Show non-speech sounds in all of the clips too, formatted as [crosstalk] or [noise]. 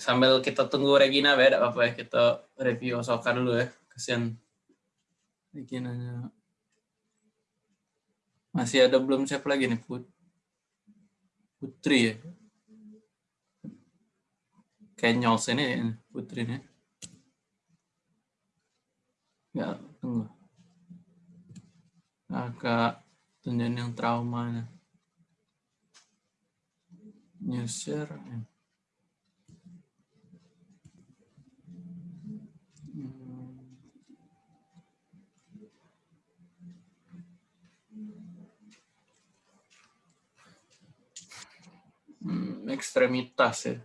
sambil kita tunggu Regina ya, apa-apa ya. Kita review Osoka dulu ya. Kasihan Reginanya. Masih ada belum siapa lagi nih Put Putri ya. Kenyols ini Putri nih. Ya, tunggu. Agak tunjukin yang traumanya. User. Ya. Hmm, ekstremitas ya.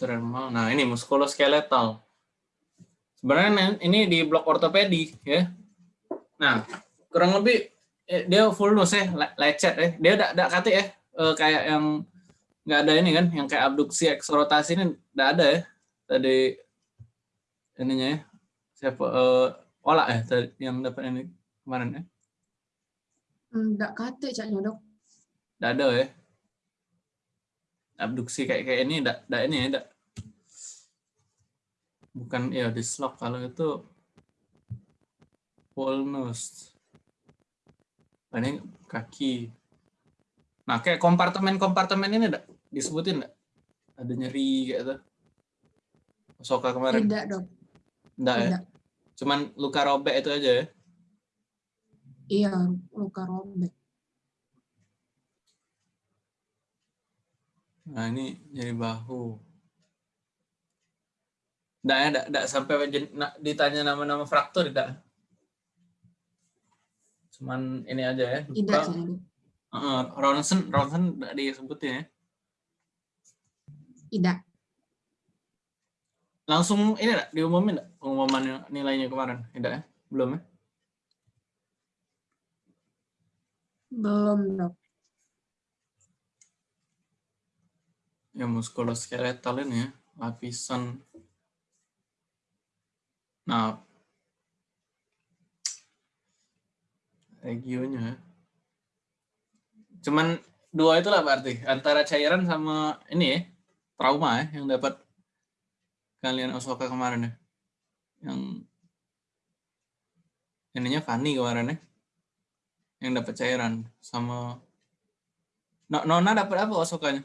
Thermal. Nah, ini muskuloskeletal. Sebenarnya ini di blok ortopedi ya. Nah, kurang lebih eh, dia full nose ya, lecet ya. Dia tidak tidak kate ya, eh, kayak yang nggak ada ini kan, yang kayak abduksi eksorotasi ini tidak ada ya. Tadi ininya ya. Siapa eh, Olah ya tadi yang dapat ini kemarin ya? Enggak kate caknya dok. Tidak ada ya. Abduksi kayak kayak ini tidak tidak ini ya, tidak bukan ya dislok kalau itu full nose ini kaki. Nah kayak kompartemen-kompartemen ini enggak disebutin enggak ada nyeri kayak itu Soka kemarin? Tidak dok. Enggak ya cuman luka robek itu aja ya iya luka robek nah ini nyeri bahu Nggak, enggak, enggak sampai ditanya nama-nama fraktur, tidak. Cuman ini aja ya. Tidak. Uh, Ronson, Ronson enggak disebutin ya. Tidak. Langsung ini enggak diumumin enggak pengumuman nilainya kemarin? Tidak ya? Belum ya? Belum, Dok. Ya muskuloskeletal ini ya, lapisan Nah, regionya. Cuman dua itulah berarti antara cairan sama ini ya trauma ya yang dapat kalian Osoka kemarin ya. Yang ininya Fanny kemarin ya. Yang dapat cairan sama Nona dapat apa Osokanya?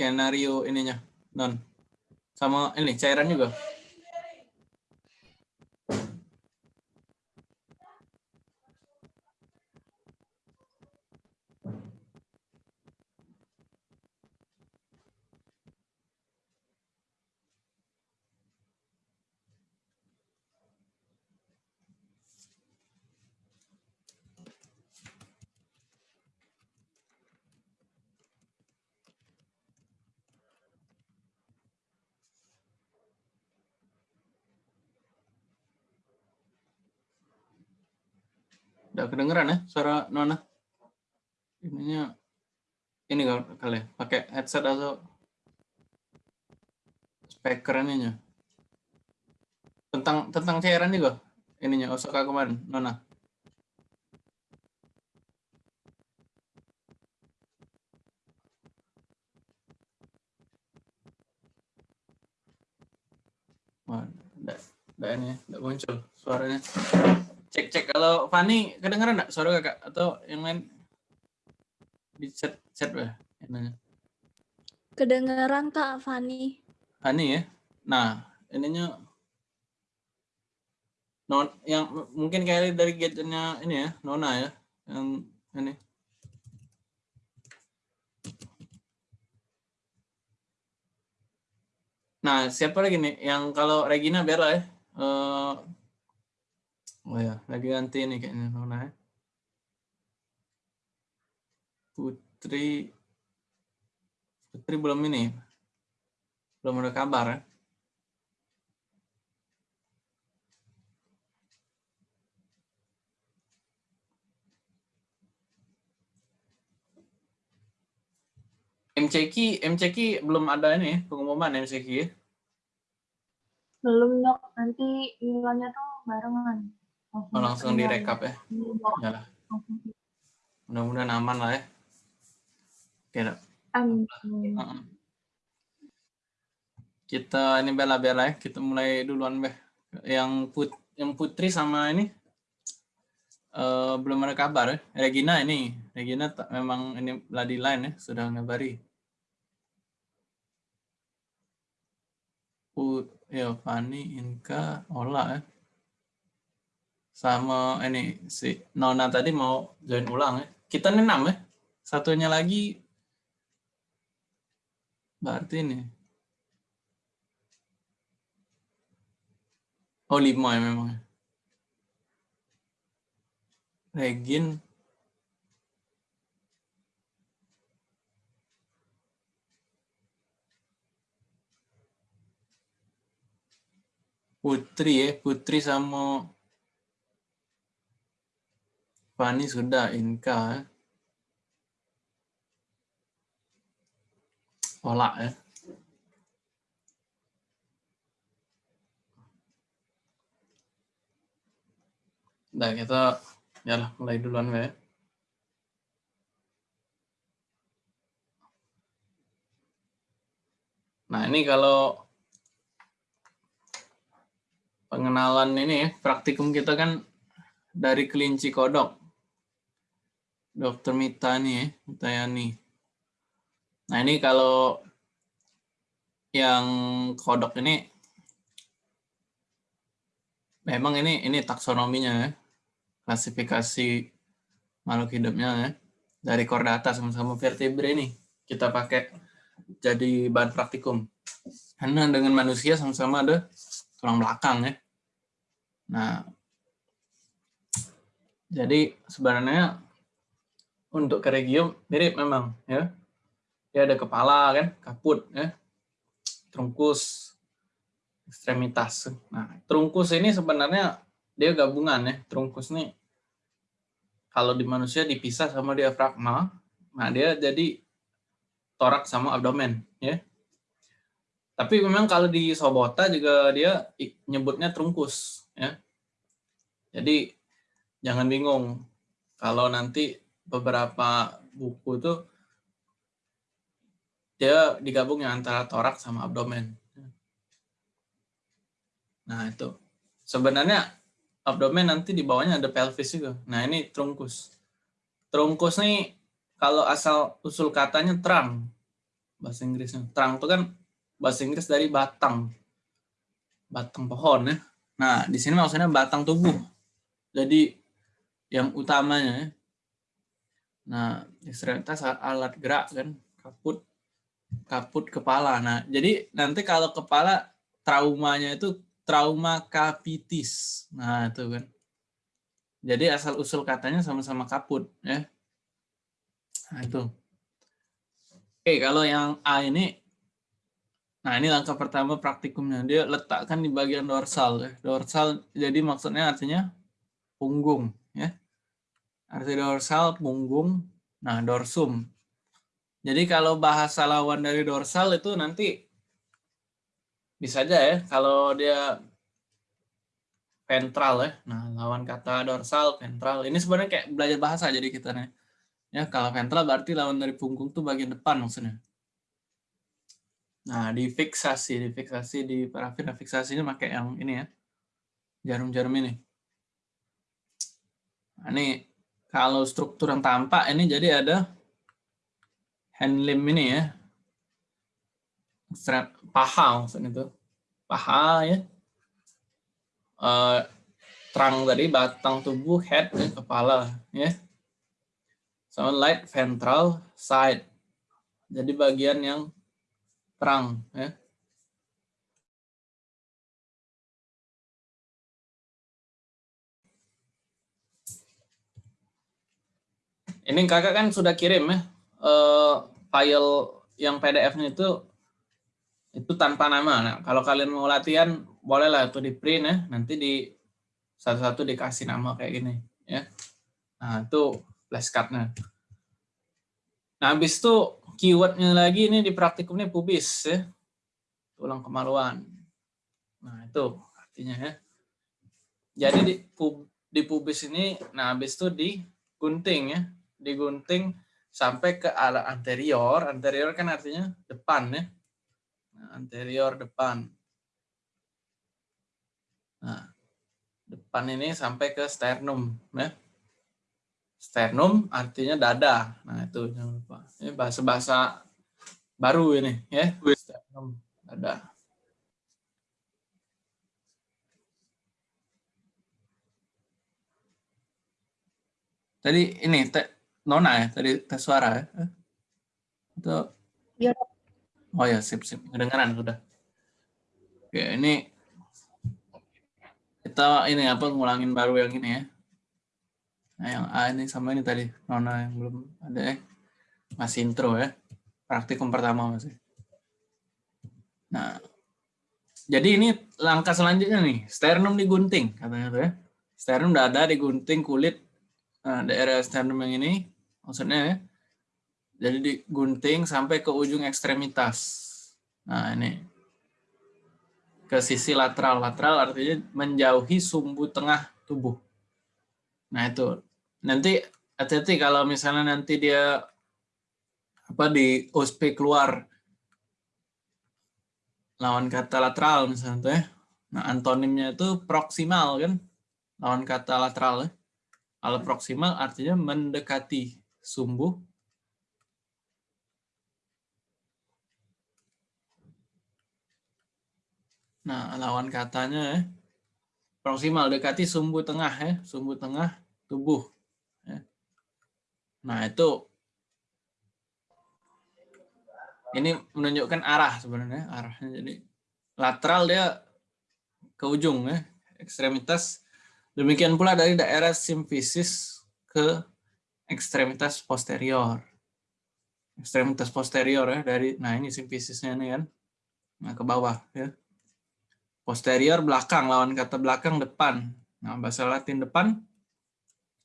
skenario ininya non sama ini cairan juga Udah kedengeran ya suara Nona? Ininya ini kali ya, pakai headset atau speaker ininya. Tentang tentang cairan juga ininya Osaka kemarin, Nona. Wah, enggak, enggak ini, enggak muncul suaranya. Cek cek kalau Fani kedengeran enggak suara kakak atau yang lain di chat chat ya nanya. Kedengeran kak Fani. Fani ya. Nah ininya non yang mungkin kayak dari gadgetnya ini ya Nona ya yang ini. Nah siapa lagi nih yang kalau Regina biar lah ya. Uh, Oh ya, lagi ganti nih kayaknya Nona ya. Putri Putri belum ini. Belum ada kabar ya. MCQ, MCQ belum ada ini pengumuman MCQ ya. Belum dok, nanti nilainya tuh barengan. Oh, langsung direkap ya. Ya. Mudah-mudahan aman lah ya. Oke. Amin. Heeh. Kita ini bela-bela ya. Kita mulai duluan, Beh. Yang put yang Putri sama ini eh, belum ada kabar ya. Regina ini, Regina memang ini bloody line ya, sudah ngabari. Put, ya Fani, Inka, Ola ya. Sama ini si Nona tadi mau join ulang ya. Kita ini enam ya. Satunya lagi berarti ini. Oh lima ya memang. ya. Regin. Putri ya, Putri sama Fani sudah Inka ya. Ola ya. Nah, kita ya lah, mulai duluan ya. Nah, ini kalau pengenalan ini ya, praktikum kita kan dari kelinci kodok. Dokter Mita nih ya, Mitayani. Nah, ini kalau yang kodok ini memang ini ini taksonominya ya. Klasifikasi makhluk hidupnya ya. Dari kordata sama-sama vertebre ini kita pakai jadi bahan praktikum. Karena dengan manusia sama-sama ada tulang belakang ya. Nah, jadi sebenarnya untuk keregium mirip memang ya. Dia ada kepala kan, kaput ya. Trunkus, ekstremitas. Nah, trunkus ini sebenarnya dia gabungan ya. Trunkus ini kalau di manusia dipisah sama diafragma, nah dia jadi torak sama abdomen ya. Tapi memang kalau di Sobota juga dia nyebutnya trunkus ya. Jadi jangan bingung kalau nanti beberapa buku itu dia digabung yang antara torak sama abdomen. Nah itu sebenarnya abdomen nanti di bawahnya ada pelvis juga. Nah ini trunkus. Trunkus nih kalau asal usul katanya terang bahasa Inggrisnya. Terang itu kan bahasa Inggris dari batang, batang pohon ya. Nah di sini maksudnya batang tubuh. Jadi yang utamanya ya. Nah ekstremitas alat gerak kan, kaput, kaput kepala. Nah jadi nanti kalau kepala traumanya itu trauma capitis. Nah, itu kan. Jadi asal usul katanya sama-sama kaput ya. Nah, itu. Oke, kalau yang A ini Nah, ini langkah pertama praktikumnya. Dia letakkan di bagian dorsal ya. Dorsal jadi maksudnya artinya punggung ya. Arti dorsal punggung. Nah, dorsum. Jadi kalau bahasa lawan dari dorsal itu nanti bisa aja ya kalau dia ventral ya. Nah, lawan kata dorsal, ventral. Ini sebenarnya kayak belajar bahasa jadi kita nih. Ya, kalau ventral berarti lawan dari punggung tuh bagian depan maksudnya. Nah, difiksasi, difiksasi di parafin fiksasinya pakai yang ini ya. Jarum-jarum ini. Nah, ini kalau struktur yang tampak ini jadi ada hand limb ini ya. Strap paha maksudnya itu. Paha ya. Eh, terang tadi batang tubuh head ya, kepala ya. Sama light ventral side. Jadi bagian yang terang ya. Ini kakak kan sudah kirim ya eh, file yang PDF-nya itu itu tanpa nama. Nah, kalau kalian mau latihan bolehlah itu di print ya. Nanti di satu-satu dikasih nama kayak gini ya. Nah, itu flashcardnya. Nah, habis itu keywordnya lagi ini di praktikumnya pubis ya. Tulang kemaluan. Nah, itu artinya ya. Jadi di, pub, di pubis ini, nah habis itu digunting ya. Digunting sampai ke arah anterior. Anterior kan artinya depan ya. Nah, anterior depan. Nah, depan ini sampai ke sternum ya. Sternum artinya dada. Nah, itu jangan lupa. Ini bahasa-bahasa baru ini ya. Sternum dada. Tadi ini Nona ya, tadi tes suara ya? Atau Iya. Oh ya, sip sip. Kedengaran sudah. Oke, ini kita ini apa ngulangin baru yang ini ya. Nah, yang A ini sama ini tadi Nona yang belum ada ya. Masih intro ya. Praktikum pertama masih. Nah, jadi ini langkah selanjutnya nih, sternum digunting katanya tuh ya. Sternum dada digunting kulit Nah, daerah sternum yang ini maksudnya ya. Jadi digunting sampai ke ujung ekstremitas. Nah, ini. Ke sisi lateral. Lateral artinya menjauhi sumbu tengah tubuh. Nah, itu. Nanti hati-hati kalau misalnya nanti dia apa di OSP keluar lawan kata lateral misalnya ya. Nah, antonimnya itu proksimal kan? Lawan kata lateral ya. Al proksimal artinya mendekati sumbu. Nah, lawan katanya ya. Proksimal dekati sumbu tengah ya, sumbu tengah tubuh. Ya. Nah, itu ini menunjukkan arah sebenarnya, arahnya. Jadi lateral dia ke ujung ya, ekstremitas Demikian pula dari daerah simfisis ke ekstremitas posterior. Ekstremitas posterior ya dari nah ini simfisisnya nih kan. Nah ke bawah ya. Posterior belakang lawan kata belakang depan. Nah bahasa Latin depan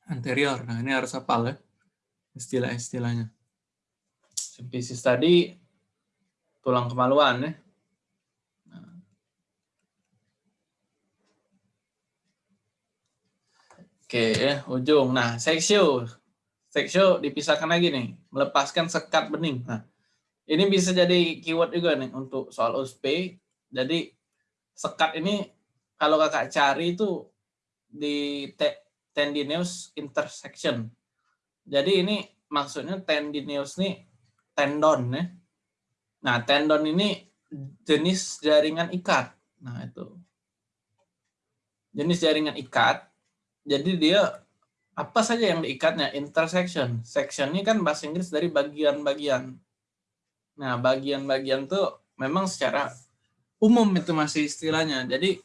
anterior. Nah ini harus hafal ya istilah-istilahnya. Simfisis tadi tulang kemaluan ya. Oke ya, ujung. Nah, seksio. Seksio dipisahkan lagi nih, melepaskan sekat bening. Nah, ini bisa jadi keyword juga nih untuk soal USP. Jadi sekat ini kalau kakak cari itu di tendinous intersection. Jadi ini maksudnya tendinous nih tendon ya. Nah, tendon ini jenis jaringan ikat. Nah, itu. Jenis jaringan ikat jadi dia apa saja yang diikatnya? Intersection. Section ini kan bahasa Inggris dari bagian-bagian. Nah bagian-bagian tuh memang secara umum itu masih istilahnya. Jadi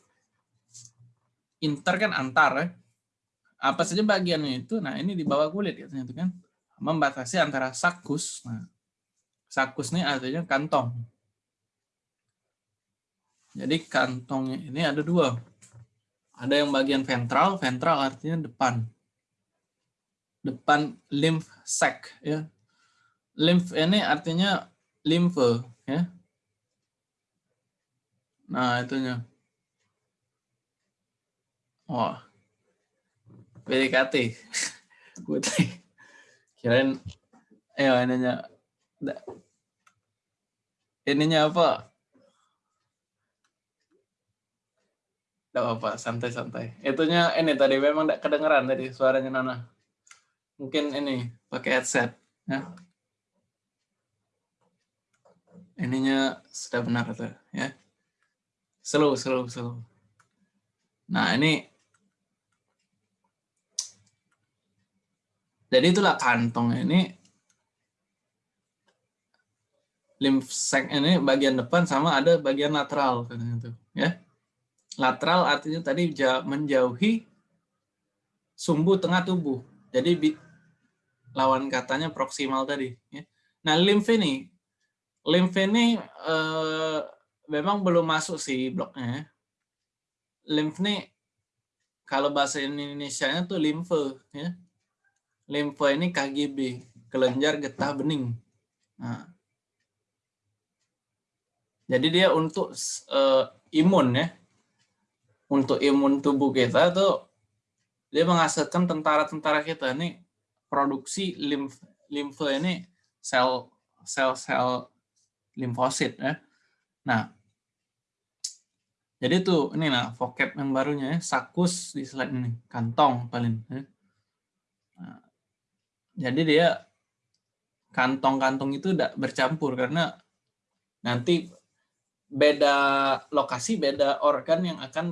inter kan antar ya apa saja bagiannya itu? Nah ini di bawah kulit katanya itu kan. Membatasi antara sakus. Nah sakus ini artinya kantong. Jadi kantongnya ini ada dua ada yang bagian ventral, ventral artinya depan. Depan lymph sac ya. Lymph ini artinya limfe ya. Nah, itunya. Wah. PDKT. [laughs] Putri. Kirain eh ininya ininya apa? Tidak apa-apa, santai-santai. Itunya ini tadi memang tidak kedengeran tadi suaranya Nana. Mungkin ini pakai headset. Ya. Ininya sudah benar tuh ya. Slow, slow, slow. Nah ini jadi itulah kantong ini lymph sac ini bagian depan sama ada bagian lateral katanya tuh ya Lateral artinya tadi menjauhi sumbu tengah tubuh. Jadi lawan katanya proksimal tadi. Ya. Nah, limf ini, limf ini eh, memang belum masuk sih bloknya. Limf ini kalau bahasa Indonesia-nya tuh limfe. Ya. Limfe ini KGB, kelenjar getah bening. Nah, jadi dia untuk uh, imun ya, untuk imun tubuh kita tuh dia menghasilkan tentara-tentara kita nih produksi limf limfe ini sel sel-sel limfosit ya. Nah, jadi tuh ini nah vocab yang barunya ya, sakus di slide ini, kantong paling. Ya. Nah, jadi dia kantong-kantong itu tidak bercampur karena nanti beda lokasi, beda organ yang akan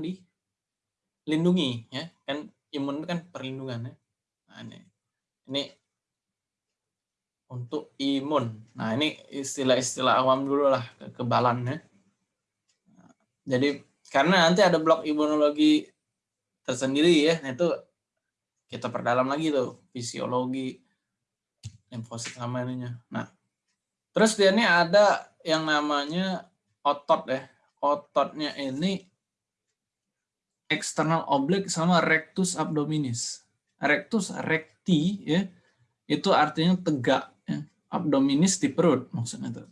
dilindungi ya. Kan imun kan perlindungan ya. Nah, ini ini untuk imun. Nah, ini istilah-istilah awam dulu lah, kekebalan ya. Jadi karena nanti ada blok imunologi tersendiri ya, nah, itu kita perdalam lagi tuh fisiologi limfosit sama ininya. Nah, terus dia ini ada yang namanya otot ya. Ototnya ini external oblique sama rectus abdominis. Rectus recti ya itu artinya tegak ya. abdominis di perut maksudnya itu.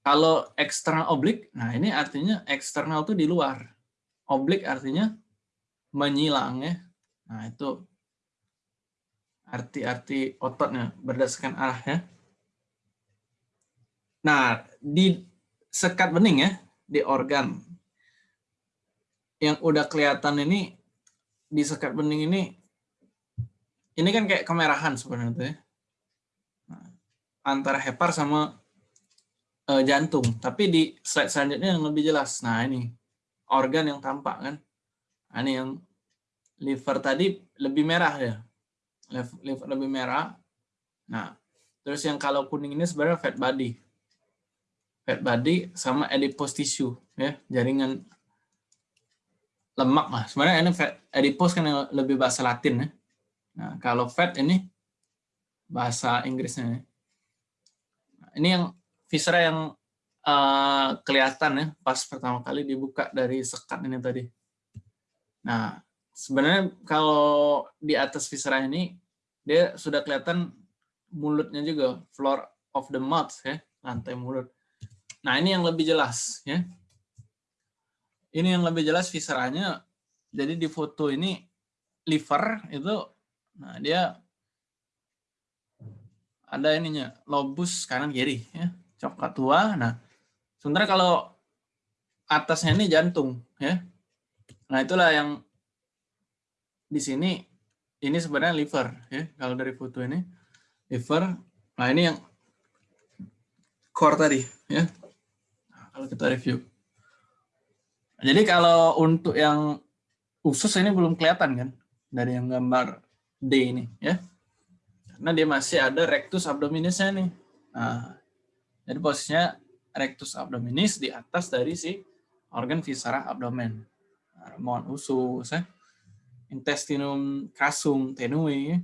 Kalau eksternal oblik, nah ini artinya eksternal itu di luar. Oblik artinya menyilang ya. Nah itu arti-arti ototnya berdasarkan arahnya. Nah di sekat bening ya, di organ yang udah kelihatan ini di sekat bening ini ini kan kayak kemerahan sebenarnya tuh ya. Nah, antara hepar sama uh, jantung. Tapi di slide selanjutnya yang lebih jelas. Nah ini organ yang tampak kan. Nah, ini yang liver tadi lebih merah ya. Liver lebih merah. Nah terus yang kalau kuning ini sebenarnya fat body. Fat body sama adipose tissue ya jaringan lemak lah. Sebenarnya ini fat adipose kan lebih bahasa Latin ya. Nah, kalau fat ini bahasa Inggrisnya. Nah, ini yang viscera yang uh, kelihatan ya pas pertama kali dibuka dari sekat ini tadi. Nah, sebenarnya kalau di atas viscera ini dia sudah kelihatan mulutnya juga, floor of the mouth ya, lantai mulut. Nah, ini yang lebih jelas ya. Ini yang lebih jelas visceranya. Jadi di foto ini liver itu nah dia ada ininya lobus kanan kiri ya coklat tua. Nah, sementara kalau atasnya ini jantung, ya. Nah, itulah yang di sini ini sebenarnya liver, ya. Kalau dari foto ini liver. Nah, ini yang core tadi, ya. Nah, kalau kita review. Jadi kalau untuk yang usus ini belum kelihatan kan dari yang gambar D ini, ya. Karena dia masih ada rectus abdominisnya nih. Nah, jadi posisinya rectus abdominis di atas dari si organ viscera abdomen. Ramuan usus, ya. intestinum casum tenui.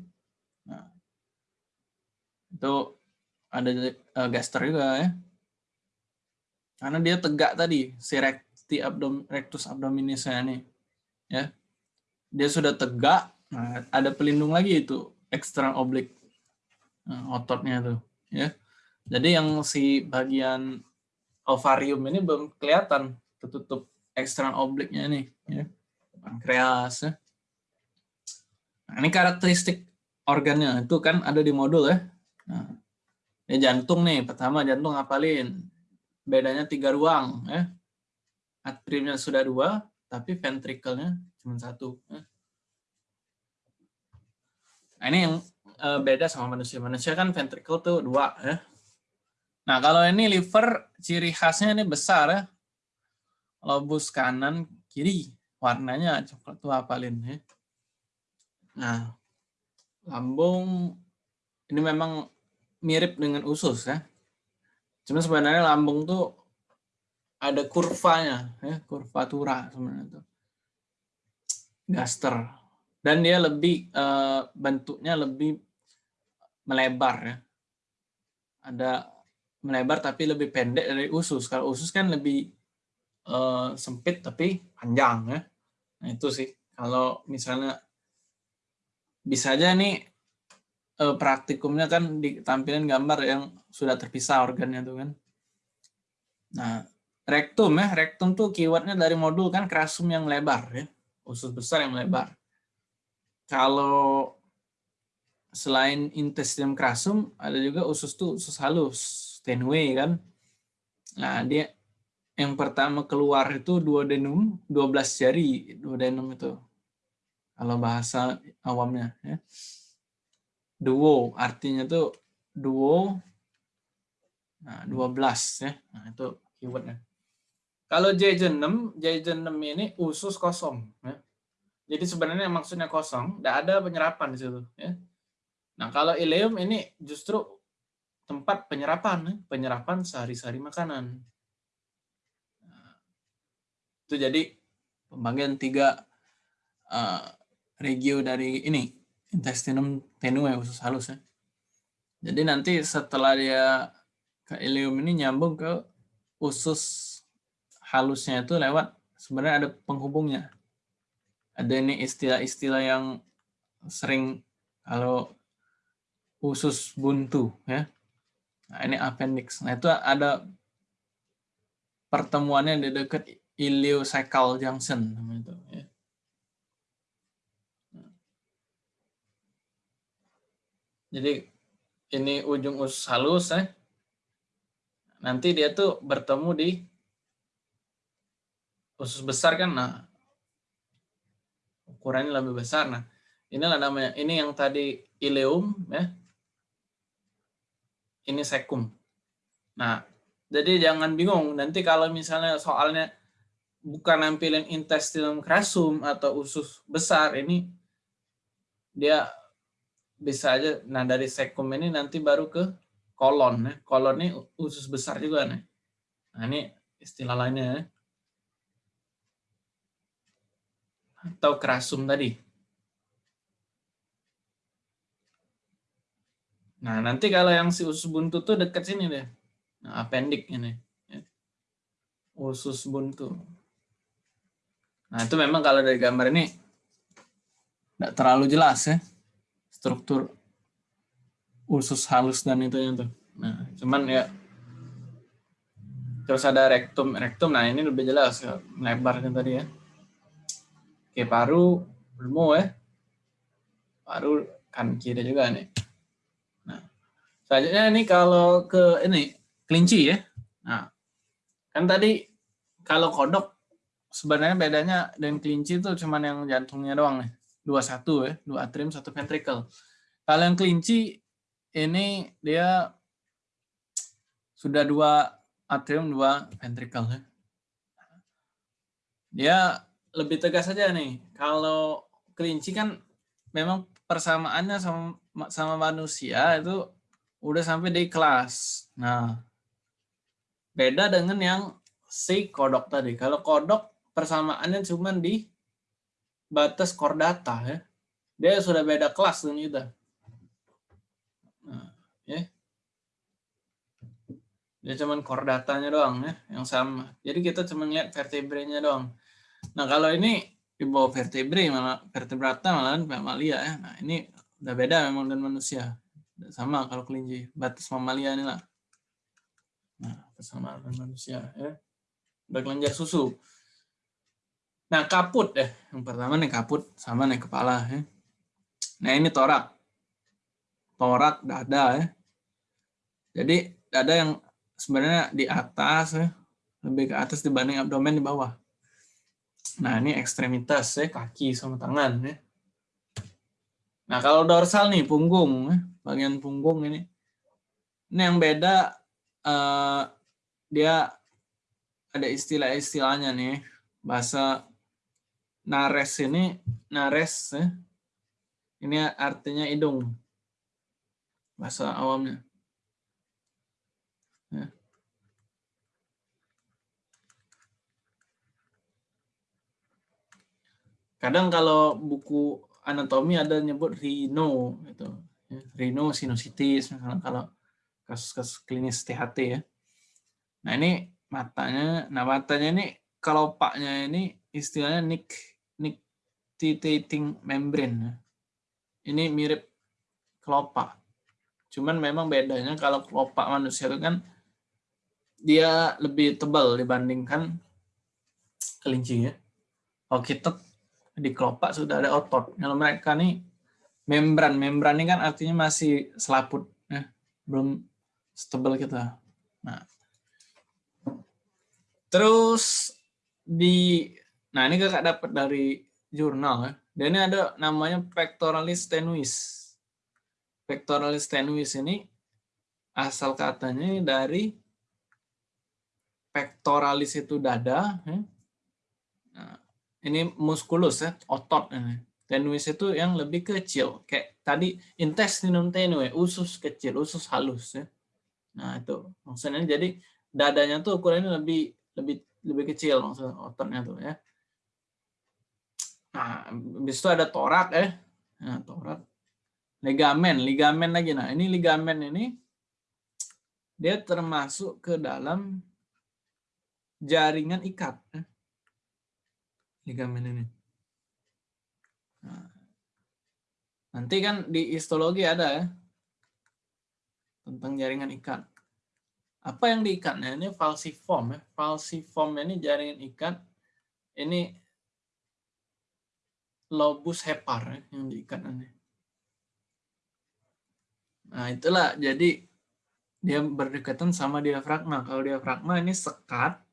Nah, itu ada uh, gaster juga ya. Karena dia tegak tadi, si recti abdom, rectus abdominisnya ini. Ya. Dia sudah tegak, nah, ada pelindung lagi itu, external oblique. Nah, ototnya tuh. Ya. Jadi yang si bagian ovarium ini belum kelihatan tertutup eksternal obliknya nih, ya. pankreas. Ya. Nah, ini karakteristik organnya itu kan ada di modul ya. Nah, ini jantung nih, pertama jantung ngapalin. Bedanya tiga ruang ya. Atriumnya sudah dua, tapi ventrikelnya cuma satu. Ya. Nah, ini yang eh, beda sama manusia. Manusia kan ventrikel tuh dua ya. Nah, kalau ini liver, ciri khasnya ini besar ya. Lobus kanan, kiri. Warnanya coklat tua apalin ya. Nah, lambung ini memang mirip dengan usus ya. Cuma sebenarnya lambung tuh ada kurvanya, ya, kurvatura sebenarnya itu. Gaster. Dan dia lebih eh, bentuknya lebih melebar ya. Ada melebar tapi lebih pendek dari usus. Kalau usus kan lebih uh, sempit tapi panjang ya. Nah itu sih kalau misalnya bisa aja nih uh, praktikumnya kan ditampilkan gambar yang sudah terpisah organnya tuh kan. Nah rektum ya, rektum tuh keywordnya dari modul kan kerasum yang lebar ya, usus besar yang lebar. Kalau selain intestinum kerasum ada juga usus tuh usus halus, tenue kan. Nah, dia yang pertama keluar itu duodenum, 12 jari duodenum itu. Kalau bahasa awamnya ya. Duo artinya tuh duo nah 12 ya. Nah, itu keywordnya. Kalau J6, J6 ini usus kosong. Ya. Jadi sebenarnya maksudnya kosong, tidak ada penyerapan di situ. Ya. Nah kalau ileum ini justru tempat penyerapan, ya. penyerapan sehari-hari makanan. Nah, itu jadi pembagian tiga uh, regio dari ini intestinum tenue usus halus ya. Jadi nanti setelah dia ke ileum ini nyambung ke usus halusnya itu lewat sebenarnya ada penghubungnya. Ada ini istilah-istilah yang sering kalau usus buntu ya. Nah, ini appendix. Nah, itu ada pertemuannya di dekat ileocecal junction itu ya. Jadi ini ujung usus halus ya. Nanti dia tuh bertemu di usus besar kan nah ukurannya lebih besar. Nah inilah namanya ini yang tadi ileum ya. Ini sekum. Nah jadi jangan bingung. Nanti kalau misalnya soalnya bukan nampilin intestinum crasum atau usus besar ini dia bisa aja nah dari sekum ini nanti baru ke kolon ya. Kolon ini usus besar juga nih. Nah ini istilah lainnya ya atau kerasum tadi. Nah, nanti kalau yang si usus buntu tuh dekat sini deh. Nah, appendix ini. Ya. Usus buntu. Nah, itu memang kalau dari gambar ini tidak terlalu jelas ya. Struktur usus halus dan itu tuh. Nah, cuman ya terus ada rektum rektum nah ini lebih jelas ya, tadi ya Oke, paru belum ya. Paru kan kiri juga nih. Nah, selanjutnya ini kalau ke ini kelinci ya. Nah, kan tadi kalau kodok sebenarnya bedanya dengan kelinci itu cuman yang jantungnya doang nih. Dua satu ya, dua atrium, satu ventricle. Kalau yang kelinci ini dia sudah dua atrium, dua ventricle ya. Dia lebih tegas saja nih. Kalau kelinci kan memang persamaannya sama sama manusia itu udah sampai di kelas. Nah, beda dengan yang si kodok tadi. Kalau kodok persamaannya cuma di batas kordata ya. Dia sudah beda kelas dengan kita. Nah, ya. Dia cuma kordatanya doang ya, yang sama. Jadi kita cuma lihat vertebranya doang. Nah kalau ini di bawah vertebre malah vertebrata malah mamalia ya. Nah ini udah beda memang dengan manusia. Sama kalau kelinci batas mamalia ini lah. Nah dengan manusia ya. Udah kelenjar susu. Nah kaput ya. Yang pertama nih kaput sama nih kepala ya. Nah ini torak. Torak dada ya. Jadi dada yang sebenarnya di atas ya. Lebih ke atas dibanding abdomen di bawah. Nah, ini ekstremitas ya, kaki sama tangan ya. Nah, kalau dorsal nih punggung, ya, bagian punggung ini. Ini yang beda uh, dia ada istilah-istilahnya nih. Bahasa nares ini, nares ya. Ini artinya hidung. Bahasa awamnya. Ya. Kadang kalau buku anatomi ada nyebut rhino gitu ya. rhino sinusitis misalnya kalau kasus-kasus klinis THT ya nah ini matanya nah matanya ini kalau paknya ini istilahnya nick nictitating membrane ya. ini mirip kelopak cuman memang bedanya kalau kelopak manusia itu kan dia lebih tebal dibandingkan kelinci ya. Kalau kita di kelopak sudah ada otot. Kalau mereka nih membran, membran ini kan artinya masih selaput ya, belum setebal kita. Nah, terus di, nah ini kakak dapat dari jurnal ya. Dan ini ada namanya pectoralis tenuis. Pectoralis tenuis ini asal katanya dari pectoralis itu dada, ya. Nah, ini muskulus ya, otot ini. Tenuis itu yang lebih kecil, kayak tadi intestinum tenue, usus kecil, usus halus ya. Nah, itu maksudnya jadi dadanya tuh ukurannya lebih lebih lebih kecil maksudnya ototnya tuh ya. Nah, habis itu ada torak ya. Nah, torak. Ligamen, ligamen lagi. Nah, ini ligamen ini dia termasuk ke dalam jaringan ikat. Ya. Ligamen ini. Nah, nanti kan di histologi ada ya tentang jaringan ikat. Apa yang diikatnya? Ini falsiform ya. Falsiform ini jaringan ikat. Ini lobus hepar ya, yang diikat ini. Nah, itulah jadi dia berdekatan sama diafragma. Kalau diafragma ini sekat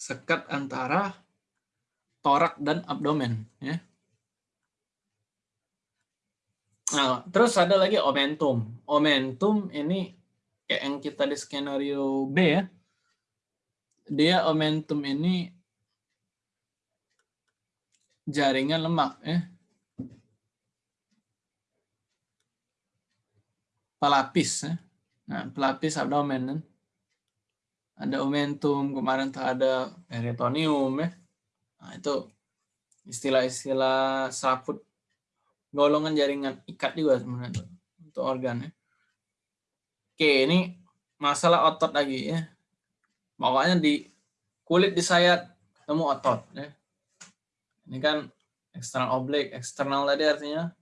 sekat antara torak dan abdomen ya. Nah, terus ada lagi omentum. Omentum ini kayak yang kita di skenario B ya. Dia omentum ini jaringan lemak ya. Pelapis ya. Nah, pelapis abdomen kan. Ada omentum, kemarin tuh ada peritoneum ya. Nah, itu istilah-istilah saput golongan jaringan ikat juga sebenarnya untuk organ ya. Oke, ini masalah otot lagi ya. Pokoknya di kulit di sayat ketemu otot ya. Ini kan eksternal oblik, eksternal tadi artinya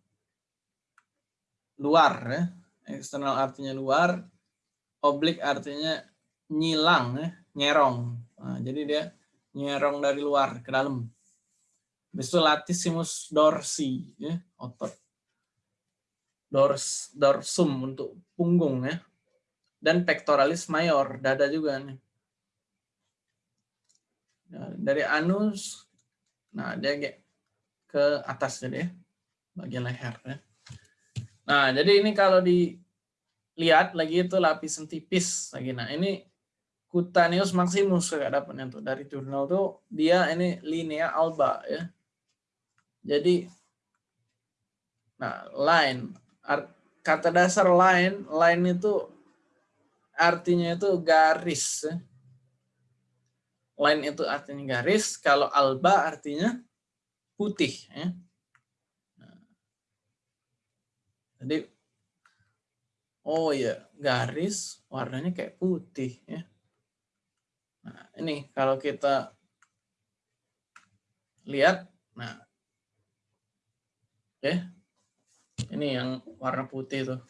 luar ya. Eksternal artinya luar, oblik artinya nyilang ya, nyerong. Nah, jadi dia nyerong dari luar ke dalam. Habis itu latissimus dorsi, ya, otot. Dors, dorsum untuk punggung ya. Dan pectoralis mayor, dada juga nih. Nah, dari anus Nah, dia ke atas jadi ya, bagian leher ya. Nah, jadi ini kalau dilihat lagi itu lapisan tipis lagi. Nah, ini cutaneous maximus kayak dapatnya tuh dari jurnal tuh dia ini linea alba ya. Jadi nah, line kata dasar line, line itu artinya itu garis ya line itu artinya garis, kalau alba artinya putih. Ya. Nah. Jadi, oh ya garis warnanya kayak putih. Ya. Nah, ini kalau kita lihat, nah, oke, ini yang warna putih tuh.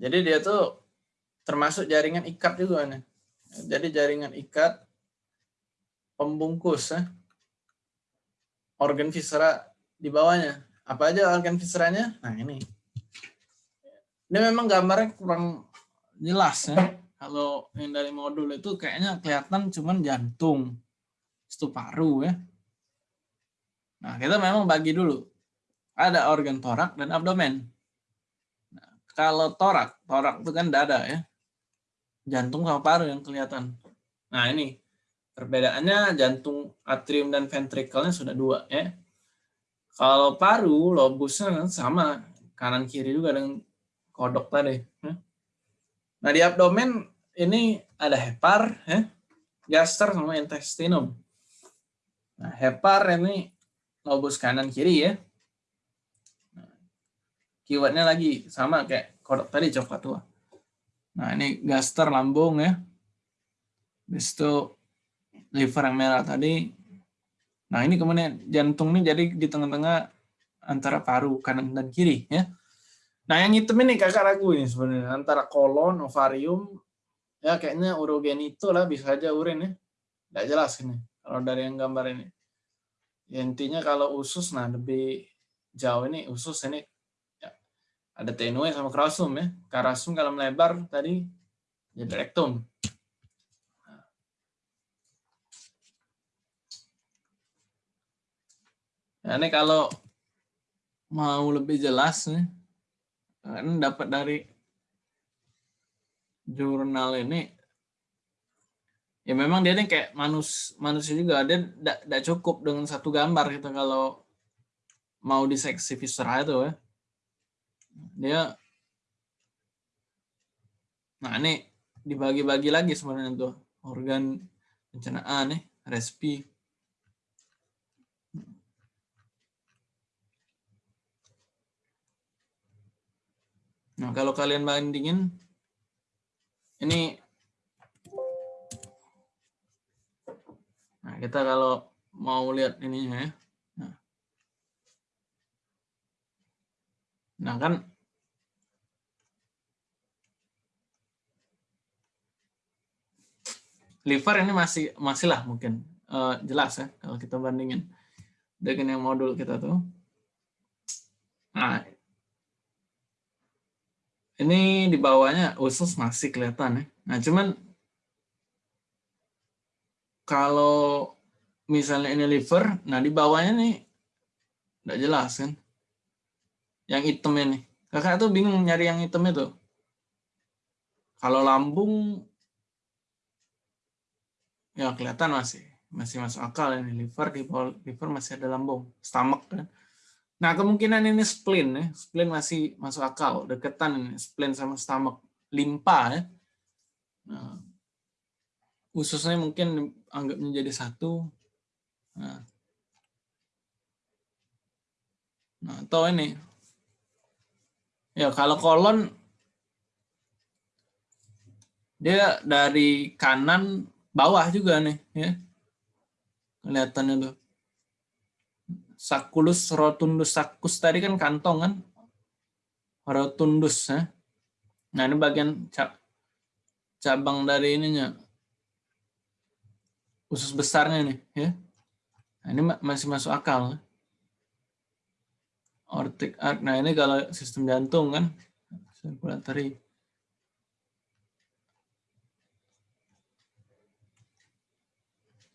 Jadi dia tuh termasuk jaringan ikat juga nih. Jadi jaringan ikat pembungkus ya. organ viscera di bawahnya. Apa aja organ visceranya? Nah ini. Ini memang gambarnya kurang jelas ya. Kalau yang dari modul itu kayaknya kelihatan cuman jantung, itu paru ya. Nah kita memang bagi dulu. Ada organ torak dan abdomen. Nah, kalau torak, torak itu kan dada ya jantung sama paru yang kelihatan. Nah ini perbedaannya jantung atrium dan ventrikelnya sudah dua ya. Kalau paru lobusnya sama kanan kiri juga dengan kodok tadi. Ya. Nah di abdomen ini ada hepar, ya, gaster sama intestinum. Nah hepar ini lobus kanan kiri ya. Nah, keywordnya lagi sama kayak kodok tadi coklat tua. Nah, ini gaster lambung ya. Habis liver yang merah tadi. Nah, ini kemudian jantung ini jadi di tengah-tengah antara paru kanan dan kiri ya. Nah, yang hitam ini kakak ragu ini sebenarnya antara kolon, ovarium, ya kayaknya urogenito lah bisa aja urin ya. Tidak jelas ini kalau dari yang gambar ini. Ya, intinya kalau usus, nah lebih jauh ini usus ini ya, ada tenue sama krasum ya. Karasum kalau melebar tadi jadi rektum. Ya, ini kalau mau lebih jelas nih, kan dapat dari jurnal ini. Ya memang dia ini kayak manus manusia juga. Dia tidak cukup dengan satu gambar gitu kalau mau diseksi viscera itu ya. Dia nah ini dibagi-bagi lagi sebenarnya tuh. Organ pencernaan nih respi Nah, kalau kalian bandingin, ini, nah kita kalau mau lihat ininya ya, nah, nah kan, liver ini masih masih lah mungkin uh, jelas ya kalau kita bandingin dengan yang modul kita tuh. Nah, ini di bawahnya usus masih kelihatan ya. Nah, cuman kalau misalnya ini liver, nah di bawahnya nih enggak jelas kan. Yang hitam ini. Kakak tuh bingung nyari yang hitam itu. Kalau lambung ya kelihatan masih masih masuk akal ini liver di bawah liver masih ada lambung, stomach kan. Nah, kemungkinan ini spleen ya. Spleen masih masuk akal, deketan ini spleen sama stomach, limpa ya. Nah, ususnya mungkin anggap menjadi satu. Nah. nah, atau ini. Ya, kalau kolon dia dari kanan bawah juga nih ya. Kelihatannya tuh sakulus rotundus sakus tadi kan kantong kan rotundus ya. Nah ini bagian cabang dari ininya usus besarnya nih ya. Nah, ini masih masuk akal. Ortic arc. Nah ini kalau sistem jantung kan circulatory.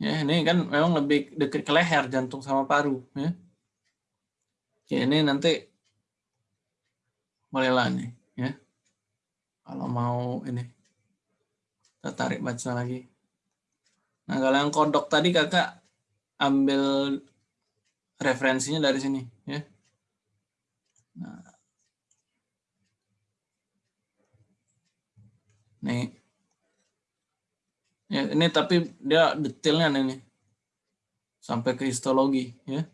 Ya, ini kan memang lebih dekat ke leher jantung sama paru, ya. Oke, ini nanti bolehlah nih, ya. Kalau mau ini kita tarik baca lagi. Nah, kalau yang kodok tadi Kakak ambil referensinya dari sini, ya. Nah. Nih, Ya, ini tapi dia detailnya ini sampai ke histologi ya.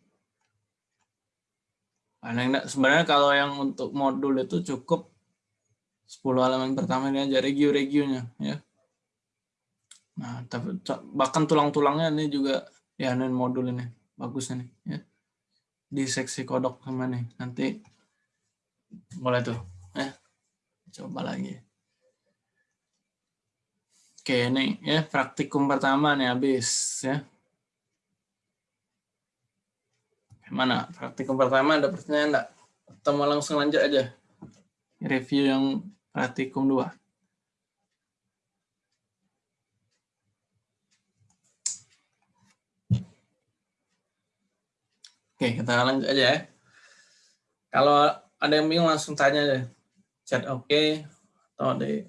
Nah, sebenarnya kalau yang untuk modul itu cukup 10 halaman pertama ini aja regio-regionya ya. Nah, tapi bahkan tulang-tulangnya ini juga ya ini modul ini bagus ini ya. Di seksi kodok sama nih. Nanti boleh tuh ya. Coba lagi. Oke, ini ya praktikum pertama nih habis ya. Mana praktikum pertama ada pertanyaan enggak? Atau mau langsung lanjut aja? Review yang praktikum dua. Oke, kita lanjut aja ya. Kalau ada yang bingung langsung tanya aja. Chat oke okay, atau di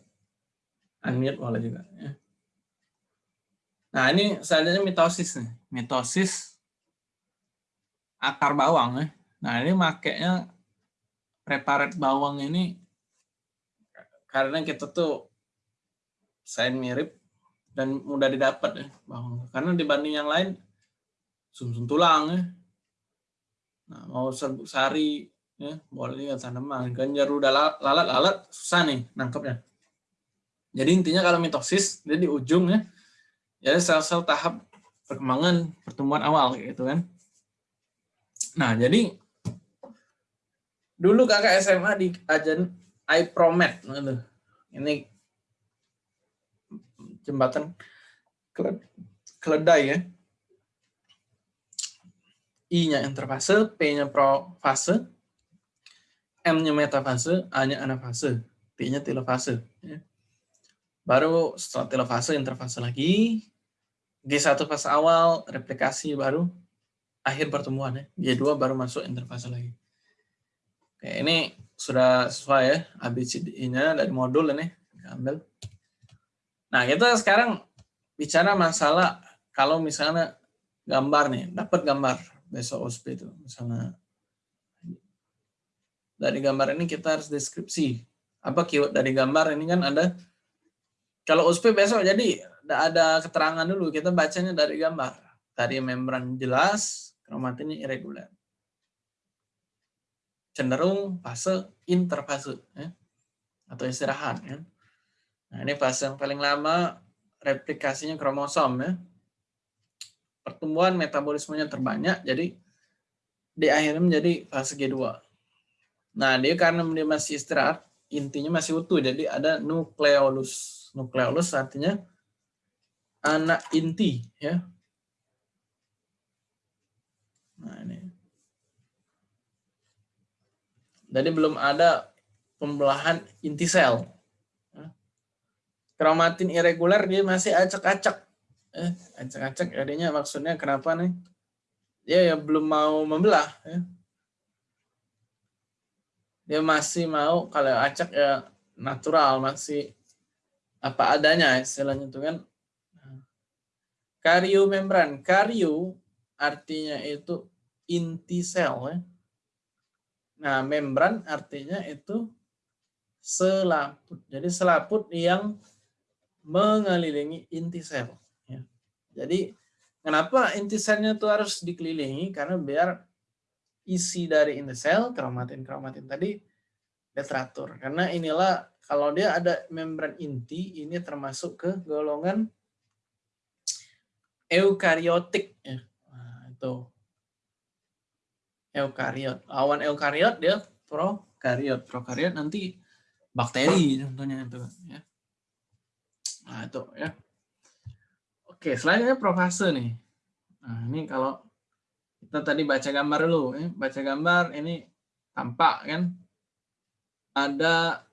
unmute boleh juga. Ya. Nah ini selanjutnya mitosis nih. Mitosis akar bawang ya. Nah ini makainya preparat bawang ini karena kita tuh saya mirip dan mudah didapat ya bawang. Karena dibanding yang lain sumsum -sum tulang ya. Nah, mau serbuk sari ya boleh juga tanaman. Ganjar udah lalat lalat susah nih nangkepnya. Jadi intinya kalau mitosis dia di ujung ya, ya sel-sel tahap perkembangan pertumbuhan awal gitu kan. Nah jadi Dulu kakak SMA di ajan iPromed. Aduh, Ini jembatan kele- keledai ya. I-nya interfase, P-nya profase, M-nya metafase, A-nya anafase, T-nya telofase. ya. Baru setelah telofase, interfase lagi, G1 fase awal, replikasi baru akhir pertemuan ya. G2 baru masuk interfase lagi. Oke, ini sudah sesuai ya ABCD-nya dari modul ini ambil. Nah, kita sekarang bicara masalah kalau misalnya gambar nih, dapat gambar besok OSP itu misalnya dari gambar ini kita harus deskripsi apa keyword dari gambar ini kan ada kalau OSP besok jadi ada- keterangan dulu kita bacanya dari gambar tadi membran jelas kromatinnya irregular cenderung fase interfase ya, atau istirahat ya. Nah, ini fase yang paling lama replikasinya kromosom ya. Pertumbuhan metabolismenya terbanyak jadi di akhirnya menjadi fase G2. Nah, dia karena dia masih istirahat, intinya masih utuh jadi ada nukleolus. Nukleolus artinya anak inti ya. Nah, ini. Jadi belum ada pembelahan inti sel. Kromatin irregular dia masih acak-acak. Eh, acak-acak artinya maksudnya kenapa nih? Dia ya belum mau membelah. Ya. Dia masih mau kalau acak ya natural masih apa adanya istilahnya itu kan. Kario membran. Kario artinya itu inti sel ya. Nah, membran artinya itu selaput. Jadi selaput yang mengelilingi inti sel. ya. Jadi kenapa inti selnya itu harus dikelilingi? Karena biar isi dari inti sel, kromatin-kromatin tadi, dia teratur. Karena inilah kalau dia ada membran inti, ini termasuk ke golongan eukariotik. Ya. Nah, itu eukariot. Awan eukariot dia prokariot. Prokariot nanti bakteri contohnya itu ya. Nah, itu ya. Oke, selanjutnya profase nih. Nah, ini kalau kita tadi baca gambar dulu, ya. baca gambar ini tampak kan ada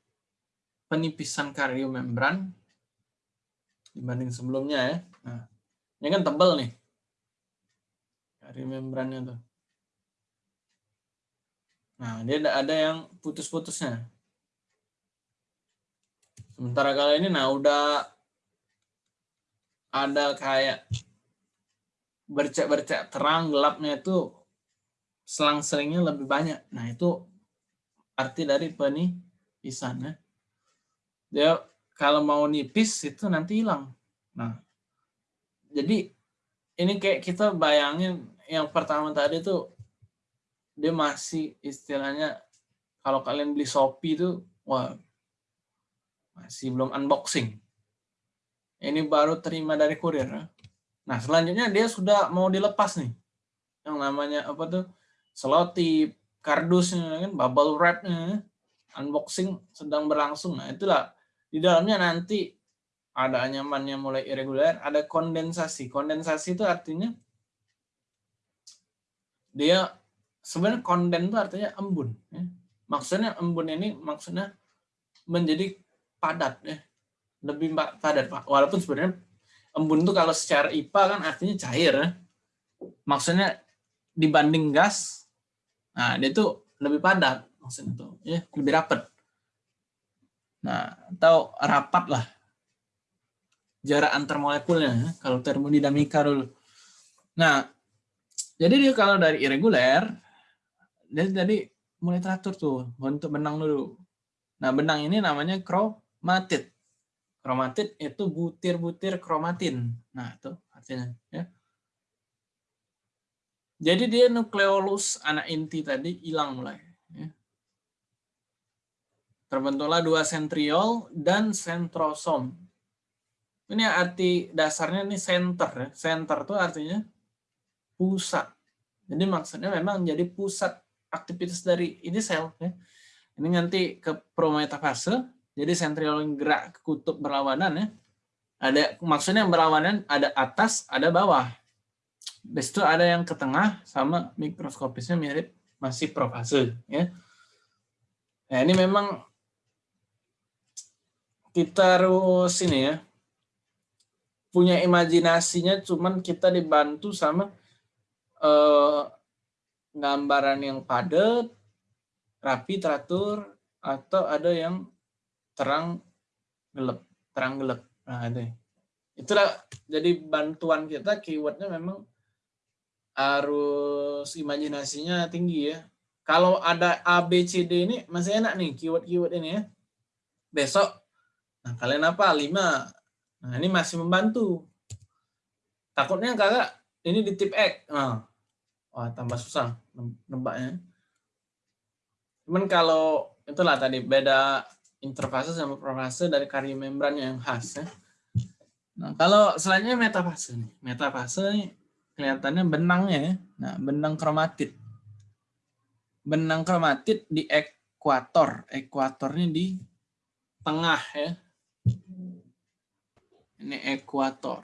penipisan kariomembran dibanding sebelumnya ya. Nah, ini kan tebal nih. Kariomembrannya tuh. Nah, dia ada, yang putus-putusnya. Sementara kali ini, nah udah ada kayak bercak-bercak terang, gelapnya itu selang-selingnya lebih banyak. Nah, itu arti dari penipisan. Ya. Dia kalau mau nipis itu nanti hilang. Nah, jadi ini kayak kita bayangin yang pertama tadi tuh dia masih istilahnya kalau kalian beli Shopee itu wah masih belum unboxing. Ini baru terima dari kurir. Nah, selanjutnya dia sudah mau dilepas nih. Yang namanya apa tuh? Selotip, kardusnya kan, bubble wrapnya, unboxing sedang berlangsung. Nah, itulah di dalamnya nanti ada anyamannya mulai irregular, ada kondensasi. Kondensasi itu artinya dia sebenarnya konden itu artinya embun. Ya. Maksudnya embun ini maksudnya menjadi padat ya, lebih pa- padat. Walaupun sebenarnya embun itu kalau secara IPA kan artinya cair. Ya. Maksudnya dibanding gas, nah dia tuh lebih padat maksudnya tuh, ya lebih rapat. Nah atau rapat lah jarak antar molekulnya ya, kalau termodinamika dulu. Nah jadi dia kalau dari irregular, dia jadi mulai teratur tuh bentuk benang dulu. Nah benang ini namanya kromatid. Kromatid itu butir-butir kromatin. Nah itu artinya. Ya. Jadi dia nukleolus anak inti tadi hilang mulai. Ya. Terbentuklah dua sentriol dan sentrosom. Ini arti dasarnya ini center. Ya. Center itu artinya pusat. Jadi maksudnya memang jadi pusat aktivitas dari ini sel. Ya. Ini nanti ke prometafase, jadi sentriol yang gerak ke kutub berlawanan ya. Ada maksudnya yang berlawanan ada atas, ada bawah. Habis itu ada yang ke tengah sama mikroskopisnya mirip masih profase ya. Nah, ini memang kita harus ini ya punya imajinasinya cuman kita dibantu sama eh, gambaran yang padat, rapi, teratur atau ada yang terang gelap, terang gelap. Nah, itu. Itulah jadi bantuan kita keywordnya memang harus imajinasinya tinggi ya. Kalau ada A, B, C, D ini masih enak nih keyword-keyword ini ya. Besok, nah kalian apa? 5. Nah ini masih membantu. Takutnya kakak ini di tip X. Nah, wah tambah susah nembaknya. Cuman kalau itulah tadi beda interfase sama profase dari karya membrannya yang khas ya. Nah, kalau selanjutnya metafase nih. Metafase nih kelihatannya benangnya ya. Nah, benang kromatid. Benang kromatid di ekuator. Ekuatornya di tengah ya. Ini ekuator.